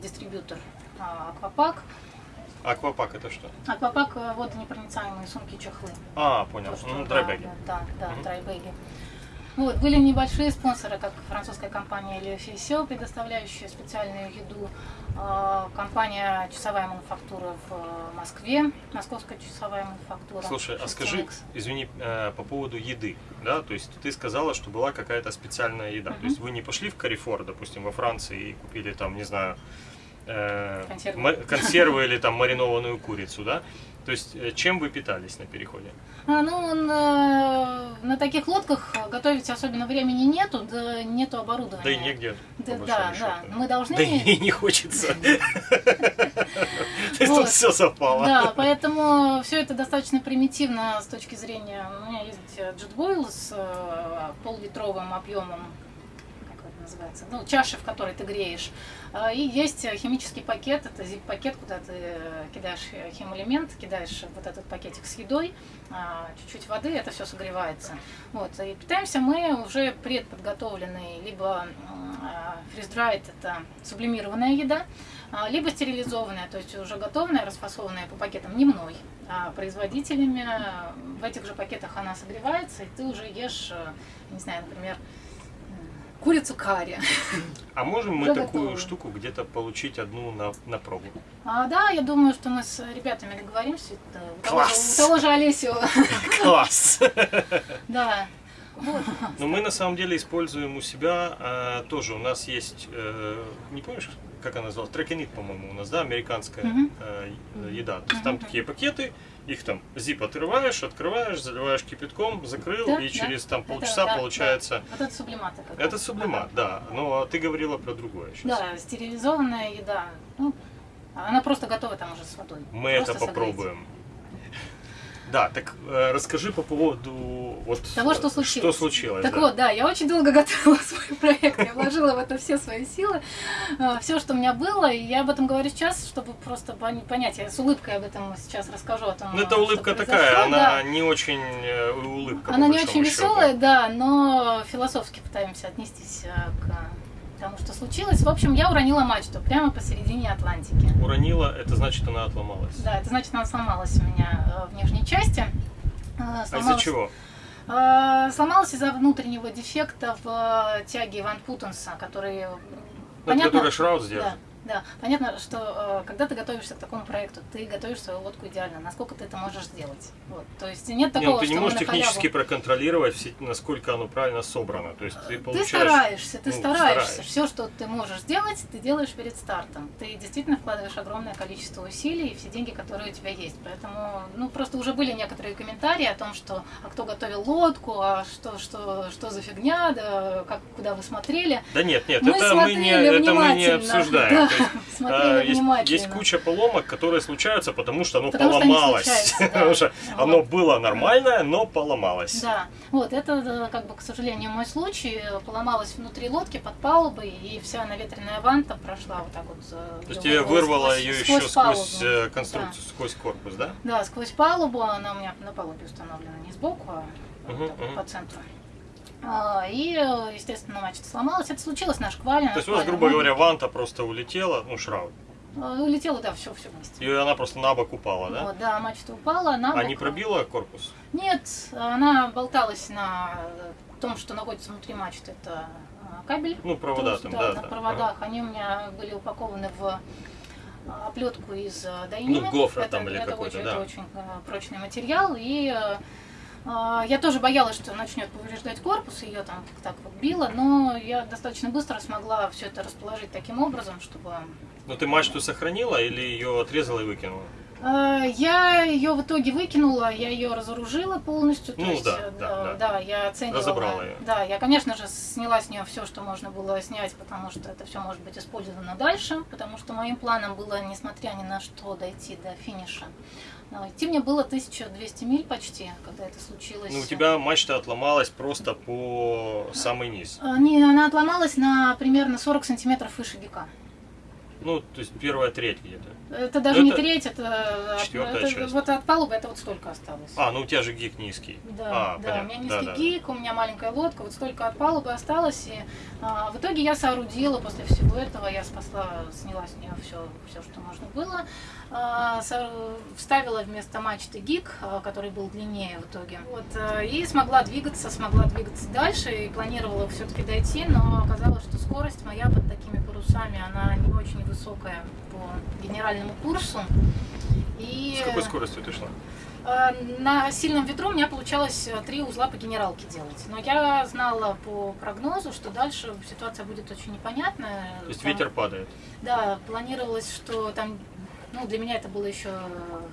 дистрибьютор Аквапак. Аквапак это что? Аквапак водонепроницаемые сумки чехлы. А, понял. То, что- Ну, да, драйбеги. Да, да, Мгм. драйбеги. Вот, были небольшие спонсоры, как французская компания Лефисио, предоставляющая специальную еду, а, компания «Часовая мануфактура» в э, Москве, московская часовая мануфактура. Слушай, а скажи, извини, э, по поводу еды, да, то есть ты сказала, что была какая-то специальная еда, то есть вы не пошли в Carrefour, допустим, во Франции и купили там, не знаю, э, Консервы. консервы или там маринованную курицу, да? То есть э, чем вы питались на переходе? А, ну, на, на таких лодках готовить особенно времени нету, да нету оборудования. Да и негде. Да, да, счету. да. Мы должны... Да и не хочется. [laughs] [laughs] То есть тут все совпало. Да, поэтому все это достаточно примитивно с точки зрения. У меня есть джетбойл с э, поллитровым объемом, называется, ну, чаши, в которой ты греешь. А, И есть э, химический пакет, это зип-пакет, куда ты э, кидаешь э, химэлемент, кидаешь вот этот пакетик с едой, а, чуть-чуть воды, это все согревается. Вот. И питаемся мы уже предподготовленной, либо фриз-драйт, это сублимированная еда, а, либо стерилизованная, то есть уже готовная, расфасованная по пакетам не мной, а производителями. В этих же пакетах она согревается, и ты уже ешь, не знаю, например, курицу карри. А можем мы такую штуку где-то получить одну на, на пробу? А, да, я думаю, что мы с ребятами договоримся. Это того Класс! у того же Олесю. [laughs] Класс! [laughs] Да. Вот. Но мы на самом деле используем у себя э, тоже. У нас есть, э, не помнишь, как она называлась? Трекинит, по-моему, у нас, да, американская э, еда. То есть там такие пакеты, их там зип отрываешь, открываешь, заливаешь кипятком, закрыл, Да, и да. через там Это, полчаса да, получается. Вот это сублиматы. как Это раз. сублимат, да. Но ты говорила про другое сейчас. Да, стерилизованная еда. Ну, она просто готова там уже с водой. Мы Просто это согреть. Да, так э, расскажи по поводу вот Того, что э, случилось. Что случилось? Так да. вот, да, я очень долго [laughs] готовила свой проект, я вложила в это все свои силы, все, что у меня было, и я об этом говорю сейчас, чтобы просто пон- понять, я с улыбкой об этом сейчас расскажу о том, Ну, это улыбка такая, она не очень э, улыбка. Она не очень счету. веселая, да, но философски пытаемся отнестись э, к тому, что случилось. В общем, я уронила мачту прямо посередине Атлантики. Уронила, это значит, она отломалась. Да, это значит, она сломалась у меня э, в нижней части. Э, А из-за сломалась- чего? Э, Сломалась из-за внутреннего дефекта в тяге Ван Путенса, который... э, Ну, это который шраут Да, сделал. Да. Понятно, что э, когда ты готовишься к такому проекту, ты готовишь свою лодку идеально. Насколько ты это можешь сделать? Вот. То есть нет Не, такого, ну, ты что не мы можешь на халяву. технически проконтролировать, все- насколько оно правильно собрано. То есть ты Ты получаешь... стараешься, ты ну, стараешься. стараешься. Все, что ты можешь сделать, ты делаешь перед стартом. Ты действительно вкладываешь огромное количество усилий и все деньги, которые у тебя есть. Поэтому, ну, просто уже были некоторые комментарии о том, что а кто готовил лодку, а что, что, что за фигня, да, как, куда вы смотрели. Да нет, нет, Мы это, мы не, это мы не обсуждаем. [laughs] Да, [laughs] смотрели а, есть, есть куча поломок, которые случаются, потому что оно Потому что поломалось. случаются, [laughs] да. Потому что Вот. оно было нормальное, но поломалось. Да, вот это, э, как бы, к сожалению, мой случай. Поломалась внутри лодки под палубой, и вся наветренная ванта прошла вот так вот. э, То есть тебе вырвало сквозь- ее еще сквозь сквозь палубу. э, конструкцию, сквозь корпус, да? Да, сквозь палубу, она у меня на палубе установлена не сбоку, а так вот мгм. по центру. А, И, естественно, мачта сломалась. Это случилось на шквале. на То есть у вас, грубо говоря, ванта просто улетела, ну, шраут. э, Улетело, да, все, все вместе. И она просто на бок упала, да? Вот, да, мачта упала, на А не бок. пробила корпус? Нет, она болталась на том, что находится внутри мачты. Это кабель. Ну, провода толстый, там, да, на да. проводах. Они у меня были упакованы в оплетку из дайнина. Ну, гофра это, там или какой-то, да. Это очень прочный материал. И я тоже боялась, что начнет повреждать корпус, ее там так вот било, но я достаточно быстро смогла все это расположить таким образом, чтобы... Ну, ты мачту сохранила или ее отрезала и выкинула? А, Я ее в итоге выкинула, я ее разоружила полностью. То Ну есть, да, э, да, да. я оценивала. Разобрала её. Да, я, конечно же, сняла с нее все, что можно было снять, потому что это все может быть использовано дальше, потому что моим планом было, несмотря ни на что, дойти до финиша. Но идти мне было 1200 миль почти, когда это случилось. Ну, у тебя мачта отломалась просто по самый низ. А, Не, она отломалась на примерно 40 сантиметров выше гика. Ну, то есть первая треть где-то. Это даже Ну, не это треть, это, четвёртая это часть. вот от палубы это вот столько осталось. А, ну у тебя же гик низкий. Да, а, да, у меня низкий да, да. гик, у меня маленькая лодка, вот столько от палубы осталось. И а, в итоге я соорудила после всего этого, я спасла, сняла с нее все, все что можно было. А, вставила вместо мачты гик, а, который был длиннее в итоге. Вот, а, и смогла двигаться, смогла двигаться дальше и планировала все-таки дойти, но оказалось, что скорость моя под такими парусами, она не очень высокая по генеральному курсу. И... С какой скоростью ты шла? На сильном ветру у меня получалось три узла по генералке делать. Но я знала по прогнозу, что дальше ситуация будет очень непонятная. То есть Там- ветер падает. Да, планировалось, что там, ну, для меня это было еще э,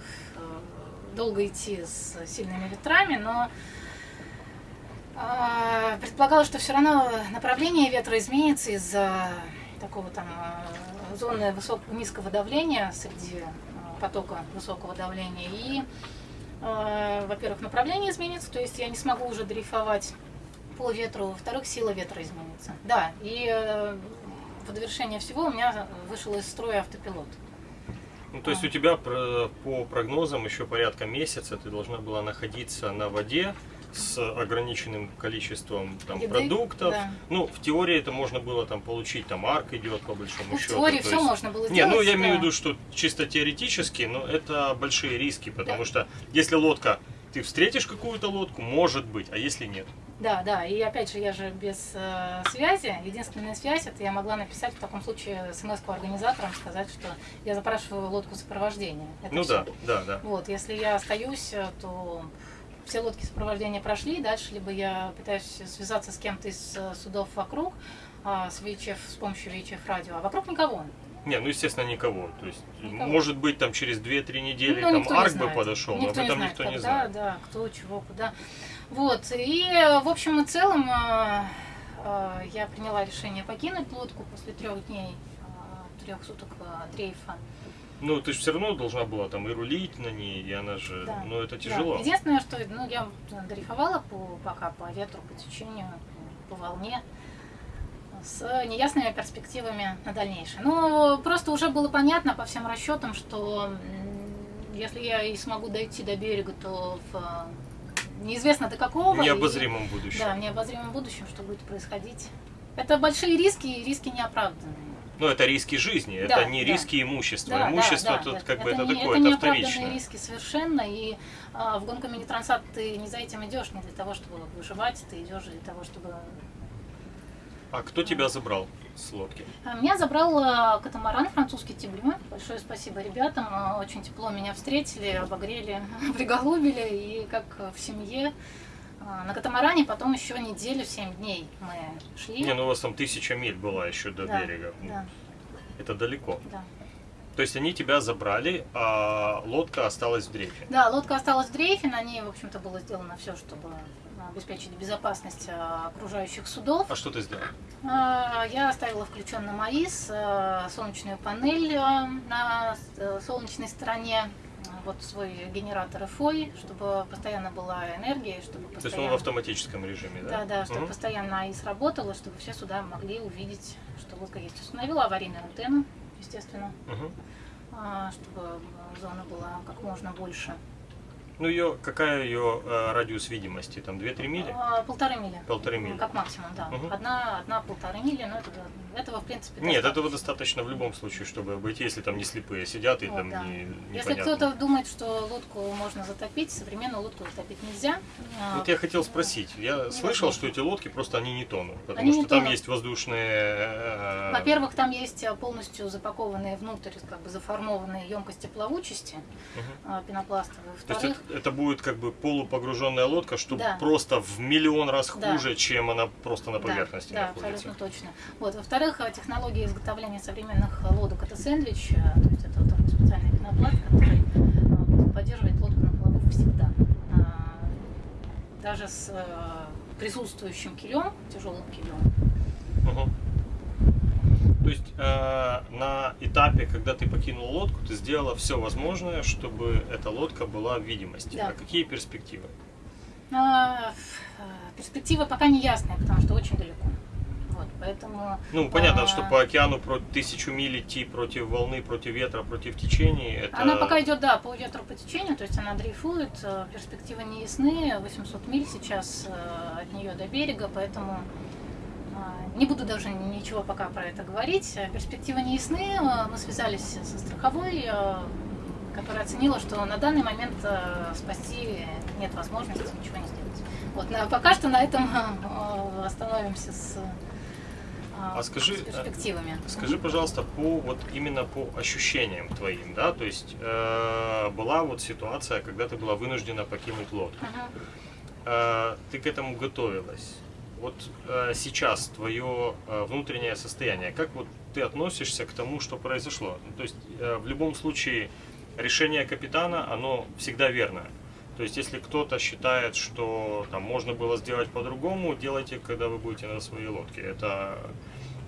долго идти с сильными ветрами, но э, предполагалось, что все равно направление ветра изменится из-за такого там э, зоны высокого низкого давления среди э, потока высокого давления. И, во-первых, направление изменится, то есть я не смогу уже дрейфовать по ветру, во-вторых, сила ветра изменится. Да, и в довершение всего у меня вышел из строя автопилот. Ну, то есть у тебя по прогнозам еще порядка месяца ты должна была находиться на воде с ограниченным количеством там, Еды, продуктов. да. Ну, в теории это можно было там получить, там арк идет по большому Ну, в счету. теории то все есть- можно было Не, сделать. ну я имею в да. виду, что чисто теоретически, но это большие риски, потому Да. что если лодка, ты встретишь какую-то лодку, может быть, а если нет? Да, да, и опять же, я же без э, связи. Единственная связь, это я могла написать в таком случае смс-ку организаторам, сказать, что я запрашиваю лодку сопровождения. Это ну всё. да, да, да. Вот, если я остаюсь, э, то все лодки сопровождения прошли, дальше либо я пытаюсь связаться с кем-то из э, судов вокруг, а, с VHF, с помощью VHF радио, а вокруг никого. Не, ну естественно никого. То есть, Никого. может быть, там через 2-3 недели Ну, там арк бы подошел, но Никто об не этом знает, никто не знает. Да, кто, чего, куда. Вот, и в общем и целом э, э, я приняла решение покинуть лодку после трех дней, э, трех суток дрейфа. Ну, ты же все равно должна была там и рулить на ней, и она же, Да. ну это Да. тяжело. Единственное, что ну, я дрейфовала по, пока по ветру, по течению, по волне с неясными перспективами на дальнейшее. Но просто уже было понятно по всем расчетам, что если я и смогу дойти до берега, то в э, неизвестно до какого. В и- необозримом будущем. Да, в необозримом будущем, что будет происходить. Это большие риски, и риски неоправданные. Но это риски жизни, Да, это не да. риски имущества. Да, Имущество да, да, тут да. как бы это, не, такое, это это неоправданные вторично. риски совершенно, и а, в гонку мини-трансат ты не за этим идешь, не для того, чтобы выживать, ты идешь для того, чтобы... А кто тебя забрал с лодки? А, Меня забрал а, катамаран французский Тиблю. Большое спасибо ребятам, а, очень тепло меня встретили, обогрели, [laughs] приголубили, и как в семье. А, На катамаране потом еще неделю, семь дней мы шли. Не, ну у вас там тысяча миль была еще до Да, берега. Ну, Да, Это далеко. да. То есть они тебя забрали, а лодка осталась в дрейфе. Да, лодка осталась в дрейфе, на ней, в общем-то, было сделано все, чтобы обеспечить безопасность а, окружающих судов. А что ты сделал? А, Я оставила включенным АИС, а, солнечную панель а, на э, солнечной стороне, вот свой генератор FOI, чтобы постоянно была энергия, чтобы То есть он постоянно... в автоматическом режиме, да? Да, да, чтобы Мгм. постоянно АИС работала, чтобы все суда могли увидеть, что лодка есть. Установила аварийную антенну, естественно, а, чтобы э, зона была как можно больше. Ну ее, какая ее э, радиус видимости? Там 2-3 мили? А, Полторы мили. Полторы мили. Как максимум, да. Мгм. Одна, одна полторы мили, но это, этого, в принципе, Нет, достаточно. этого достаточно в любом случае, чтобы обойти, если там не слепые сидят и Вот, там да. не, Если непонятно. кто-то думает, что лодку можно затопить, современную лодку затопить нельзя. А, Вот я хотел спросить, я слышал, невозможно. что эти лодки просто они не тонут, потому Они что не там тонут. есть воздушные... э, Во-первых, там есть а, полностью запакованные внутрь, как бы заформованные емкости плавучести а, пенопластовые. Во-вторых, это, будет как бы полупогруженная лодка, что Да. просто в миллион раз Да. хуже, чем она просто на да, поверхности да, находится. абсолютно точно. Вот. Во-вторых, а, технология изготовления современных лодок это сэндвич, а, то есть это вот специальный пенопласт, который всегда. А, даже с э, присутствующим килем, тяжелым килем. Мгм. То есть э, на этапе, когда ты покинул лодку, ты сделала все возможное, чтобы эта лодка была в видимости. Да. А какие перспективы? А, перспектива пока не ясная, потому что очень далеко. Вот, поэтому... Ну, понятно, а, что по океану про тысячу миль идти против волны, против ветра, против течений, это... Она пока идет, да, по ветру, по течению, то есть она дрейфует, э, перспективы не ясны, 800 миль сейчас э, от нее до берега, поэтому не буду даже ничего пока про это говорить. Перспективы не ясны, Э, мы связались со страховой, э, которая оценила, что на данный момент э, спасти нет возможности ничего не сделать. Вот, пока что на этом остановимся с, А скажи, перспективами. Скажи, пожалуйста, по вот именно по ощущениям твоим, да, то есть э, была вот ситуация, когда ты была вынуждена покинуть лодку. Э, ты к этому готовилась. Вот э, сейчас твое э, внутреннее состояние, как вот ты относишься к тому, что произошло? Ну, то есть э, в любом случае решение капитана, оно всегда верное. То есть если кто-то считает, что там можно было сделать по-другому, делайте, когда вы будете на своей лодке. Это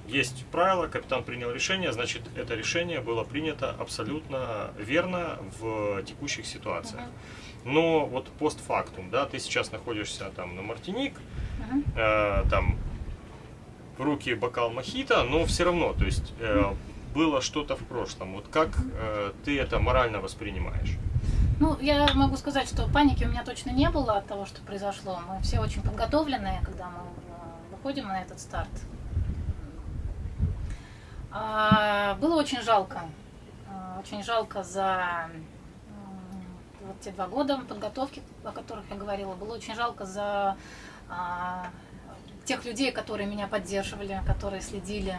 есть правило, капитан принял решение, значит это решение было принято абсолютно верно в текущих ситуациях. Но вот постфактум, да, ты сейчас находишься там на Мартиник. Э, там в руки бокал мохито, но все равно, то есть э, было что-то в прошлом. Вот как э, ты это морально воспринимаешь? Ну, я могу сказать, что паники у меня точно не было от того, что произошло. Мы все очень подготовленные, когда мы э, выходим на этот старт. А, было очень жалко. А, Очень жалко за вот те два года подготовки, о которых я говорила. Было очень жалко за тех людей, которые меня поддерживали, которые следили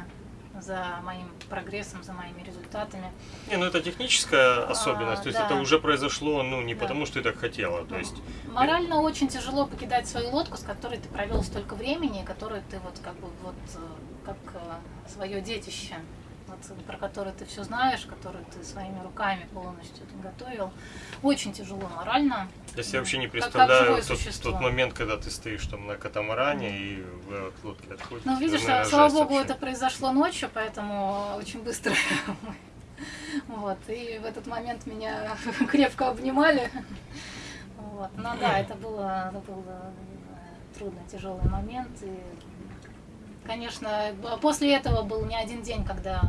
за моим прогрессом, за моими результатами. Не, ну это техническая особенность, то есть А, да. это уже произошло, ну не Да. потому, что ты так хотела, то есть Морально очень тяжело покидать свою лодку, с которой ты провел столько времени, которую ты вот как бы вот э, как свое детище, вот, про которое ты все знаешь, которое ты своими руками полностью готовил. Очень тяжело морально. я себе вообще не Как- как представляю живое тот, тот момент, когда ты стоишь там на катамаране и вы от лодки отходите. Ну, видишь, наверное, слава богу, вообще. это произошло ночью, поэтому очень быстро. [laughs] мы- Вот, и в этот момент меня [laughs] крепко обнимали. Вот. Ну да, это было, это был э, трудный, тяжелый момент. И, конечно, после этого был не один день, когда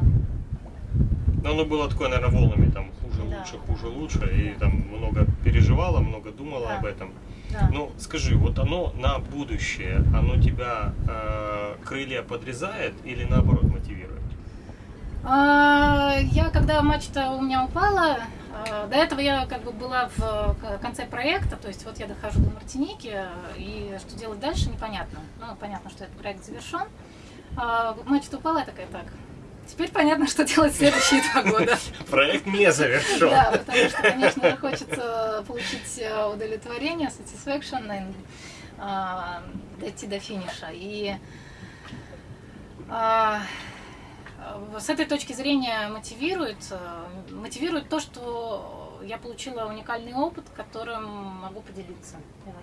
Но оно было такое, наверное, волнами, там хуже, Да, лучше, хуже, лучше, и там много переживала, много думала Да. об этом. да, Ну, скажи, вот оно на будущее, оно тебя э, крылья подрезает или наоборот мотивирует? А, Я, когда мачта у меня упала, а, до этого я как бы была в конце проекта, то есть вот я дохожу до Мартиники, и что делать дальше, непонятно. Ну, понятно, что этот проект завершен. А, Мачта упала, я такая, так, теперь понятно, что делать следующие два года. [laughs] Проект не завершен. Да, потому что, конечно, хочется получить э, удовлетворение, satisfaction, и, а, дойти до финиша. И а, с этой точки зрения мотивирует, э, мотивирует то, что я получила уникальный опыт, которым могу поделиться,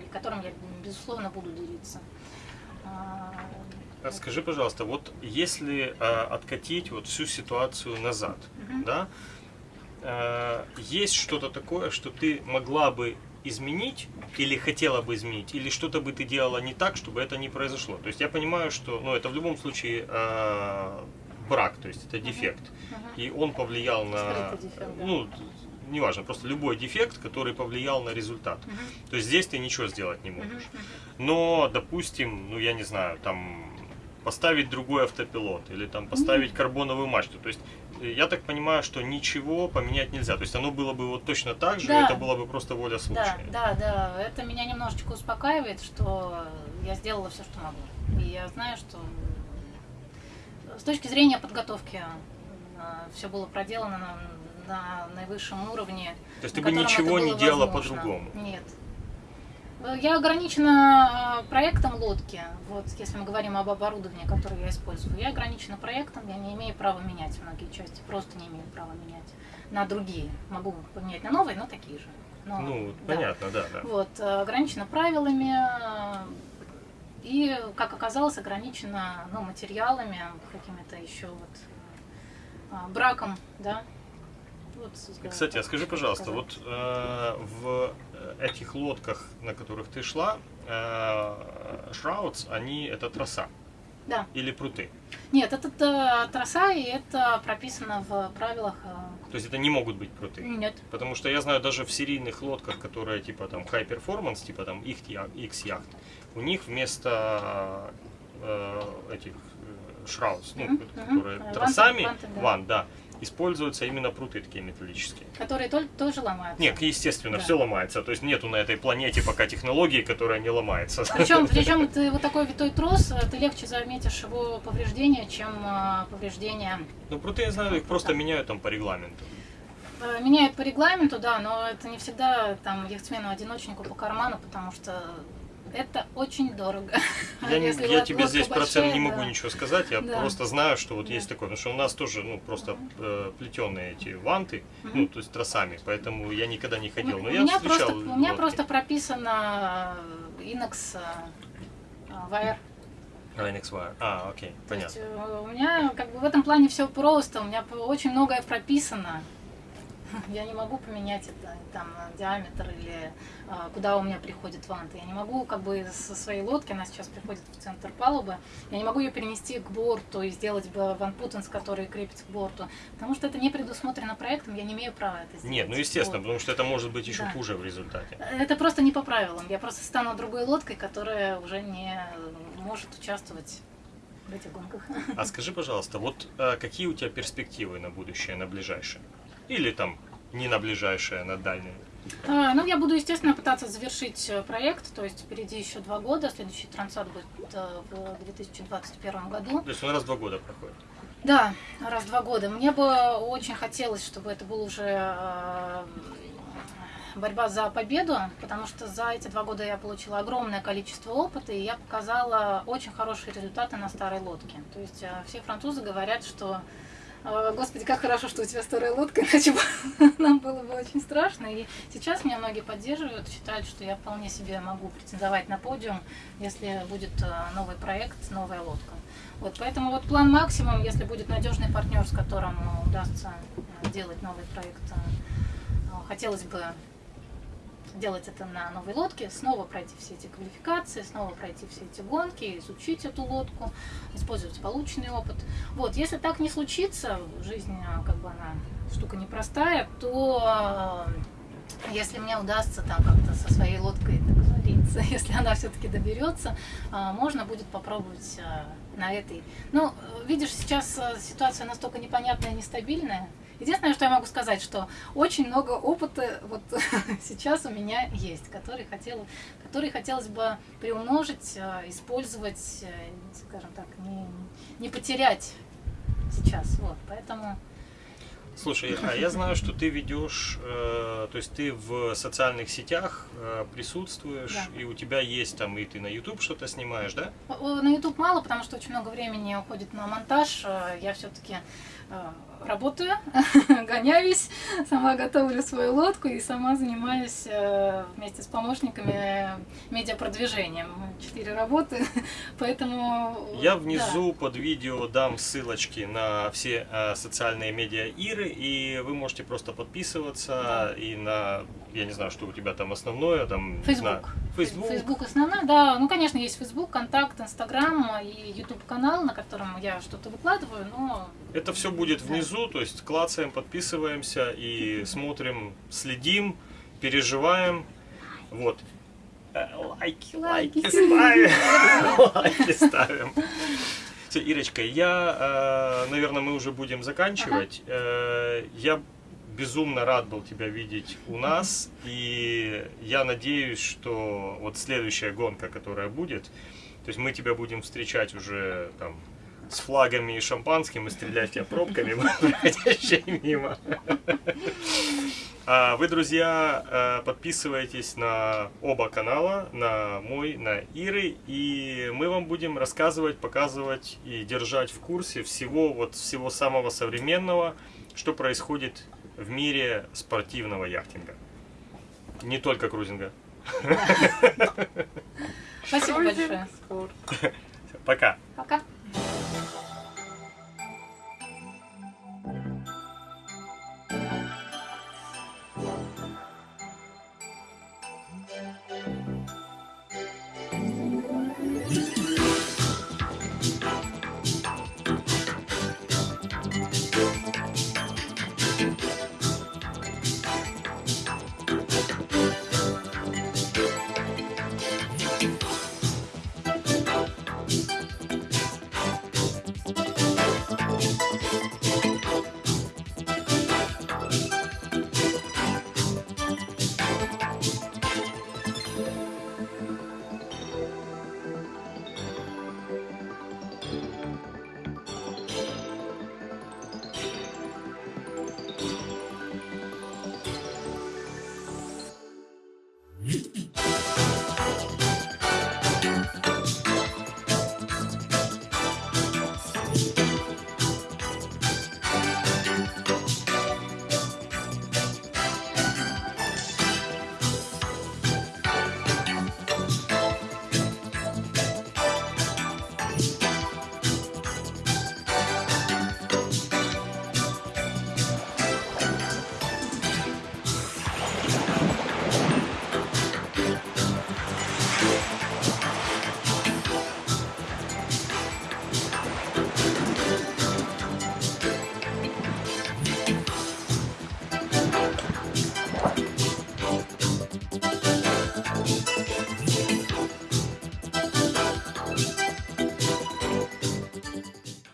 и которым я, безусловно, буду делиться. Скажи, пожалуйста, вот если э, откатить вот всю ситуацию назад, мгм. да, э, есть что-то такое, что ты могла бы изменить или хотела бы изменить, или что-то бы ты делала не так, чтобы это не произошло. То есть я понимаю, что, ну, это в любом случае э, брак, то есть это дефект, Мгм. и он повлиял на, Скрытый дефект, да. ну, неважно, просто любой дефект, который повлиял на результат. Мгм. То есть здесь ты ничего сделать не можешь. Мгм. Но, допустим, ну я не знаю, там поставить другой автопилот или там поставить карбоновую мачту. То есть э, я так понимаю, что ничего поменять нельзя. То есть оно было бы вот точно так же, Да. это была бы просто воля Да, случая. да, да. Это меня немножечко успокаивает, что я сделала все, что могу. И я знаю, что с точки зрения подготовки все было проделано на, на наивысшем уровне. То есть ты бы ничего не делала по-другому. Нет. Я ограничена э, проектом лодки. Вот если мы говорим об оборудовании, которое я использую, я ограничена проектом, я не имею права менять многие части, просто не имею права менять на другие. Могу поменять на новые, но такие же. но Ну, да. понятно, да, да. Вот, э, ограничено правилами э, и, как оказалось, ограничено ну, материалами, какими-то еще вот браком, да. Вот, Кстати, а скажи, пожалуйста, сказать. вот э, в этих лодках, на которых ты шла, э, Shrouds, они это троса Да. или пруты? Нет, это э, троса, и это прописано в правилах. э, То есть это не могут быть пруты? Нет. Потому что я знаю даже в серийных лодках, которые типа там high performance, типа там X яхт, у них вместо э, этих э, shrouds, ну, Мгм, которые мгм. Э, тросами, ванты, да. ван, да, используются именно пруты такие металлические. Которые только, тоже ломаются. Нет, естественно, Да. все ломается. То есть нету на этой планете пока технологии, которая не ломается. Причем, [laughs] причем ты вот такой витой трос, э, ты легче заметишь его повреждения, чем э, повреждения Ну, пруты, я знаю, их просто меняют там по регламенту. Э, Меняют по регламенту, да, но это не всегда там яхтсмену-одиночнику по карману, потому что это очень дорого. [laughs] Я, не- Если я тебе здесь процент большая, не могу да. ничего сказать, я Да. просто знаю, что вот Да. есть такое, потому что у нас тоже, ну, просто э, плетеные эти ванты, Мгм. ну, то есть тросами, поэтому я никогда не ходил. Но у, я меня встречал просто, у меня просто прописано Inox э, э, Wire. А, NXY. А, окей, То есть, понятно. э, у меня как бы в этом плане все просто, у меня очень многое прописано. Я не могу поменять это, там, диаметр или а, куда у меня приходит ванты. Я не могу как бы со своей лодки, она сейчас приходит в центр палубы, я не могу ее перенести к борту и сделать бы ванпутенс, который крепится к борту, потому что это не предусмотрено проектом, я не имею права это сделать. Нет, ну естественно, Вот. потому что это может быть еще Да. хуже в результате. Это просто не по правилам. Я просто стану другой лодкой, которая уже не может участвовать в этих гонках. А скажи, пожалуйста, вот э, какие у тебя перспективы на будущее, на ближайшее? Или там не на ближайшее, а на дальнее? А, Ну, я буду, естественно, пытаться завершить э, проект, то есть впереди еще два года, следующий трансат будет э, в 2021 году. То есть он раз в два года проходит. Да, раз в два года. Мне бы очень хотелось, чтобы это был уже э, борьба за победу, потому что за эти два года я получила огромное количество опыта, и я показала очень хорошие результаты на старой лодке. То есть все французы говорят, что Господи, как хорошо, что у тебя старая лодка, [laughs] иначе нам было бы очень страшно. И сейчас меня многие поддерживают, считают, что я вполне себе могу претендовать на подиум, если будет э, новый проект, новая лодка. Вот, поэтому вот план максимум, если будет надежный партнер, с которым удастся э, делать новый проект, хотелось бы делать это на новой лодке, снова пройти все эти квалификации, снова пройти все эти гонки, изучить эту лодку, использовать полученный опыт. Вот, если так не случится, жизнь, э, как бы она штука непростая, то э, если мне удастся там как-то со своей лодкой договориться, [laughs] если она все-таки доберется, э, можно будет попробовать на этой. Ну, видишь, сейчас ситуация настолько непонятная и нестабильная. Единственное, что я могу сказать, что очень много опыта вот [laughs] сейчас у меня есть, который, хотел, который хотелось бы приумножить, э, использовать, э, скажем так, не, не потерять сейчас. Вот, поэтому Слушай, а я знаю, что ты ведешь, э, то есть ты в социальных сетях э, присутствуешь, Да. и у тебя есть там, и ты на YouTube что-то снимаешь, да? На YouTube мало, потому что очень много времени уходит на монтаж. Э, Я все-таки работаю, [laughs] гоняюсь, сама готовлю свою лодку и сама занимаюсь э, вместе с помощниками медиапродвижением. Четыре работы, [laughs] поэтому... Я да. внизу под видео дам ссылочки на все э, социальные медиа Иры, и вы можете просто подписываться и на, я не знаю, что у тебя там основное, там, не знаю, Facebook. Facebook. Facebook основная, да. Ну, конечно, есть Facebook, Контакт, Инстаграм и YouTube канал, на котором я что-то выкладываю, но Это все будет внизу, то есть клацаем, подписываемся и смотрим, следим, переживаем. Вот. Э, Лайки, лайки ставим. [laughs] Лайки ставим. Всё, Ирочка, я, э, наверное, мы уже будем заканчивать. Э, Я безумно рад был тебя видеть у нас, и я надеюсь, что вот следующая гонка, которая будет, то есть мы тебя будем встречать уже там с флагами и шампанским и стрелять тебя пробками, [laughs] проходящие мимо. А Вы, друзья, э, подписывайтесь на оба канала, на мой, на Иры, и мы вам будем рассказывать, показывать и держать в курсе всего, вот всего самого современного, что происходит в мире спортивного яхтинга. Не только крузинга. Спасибо большое. Пока. Пока.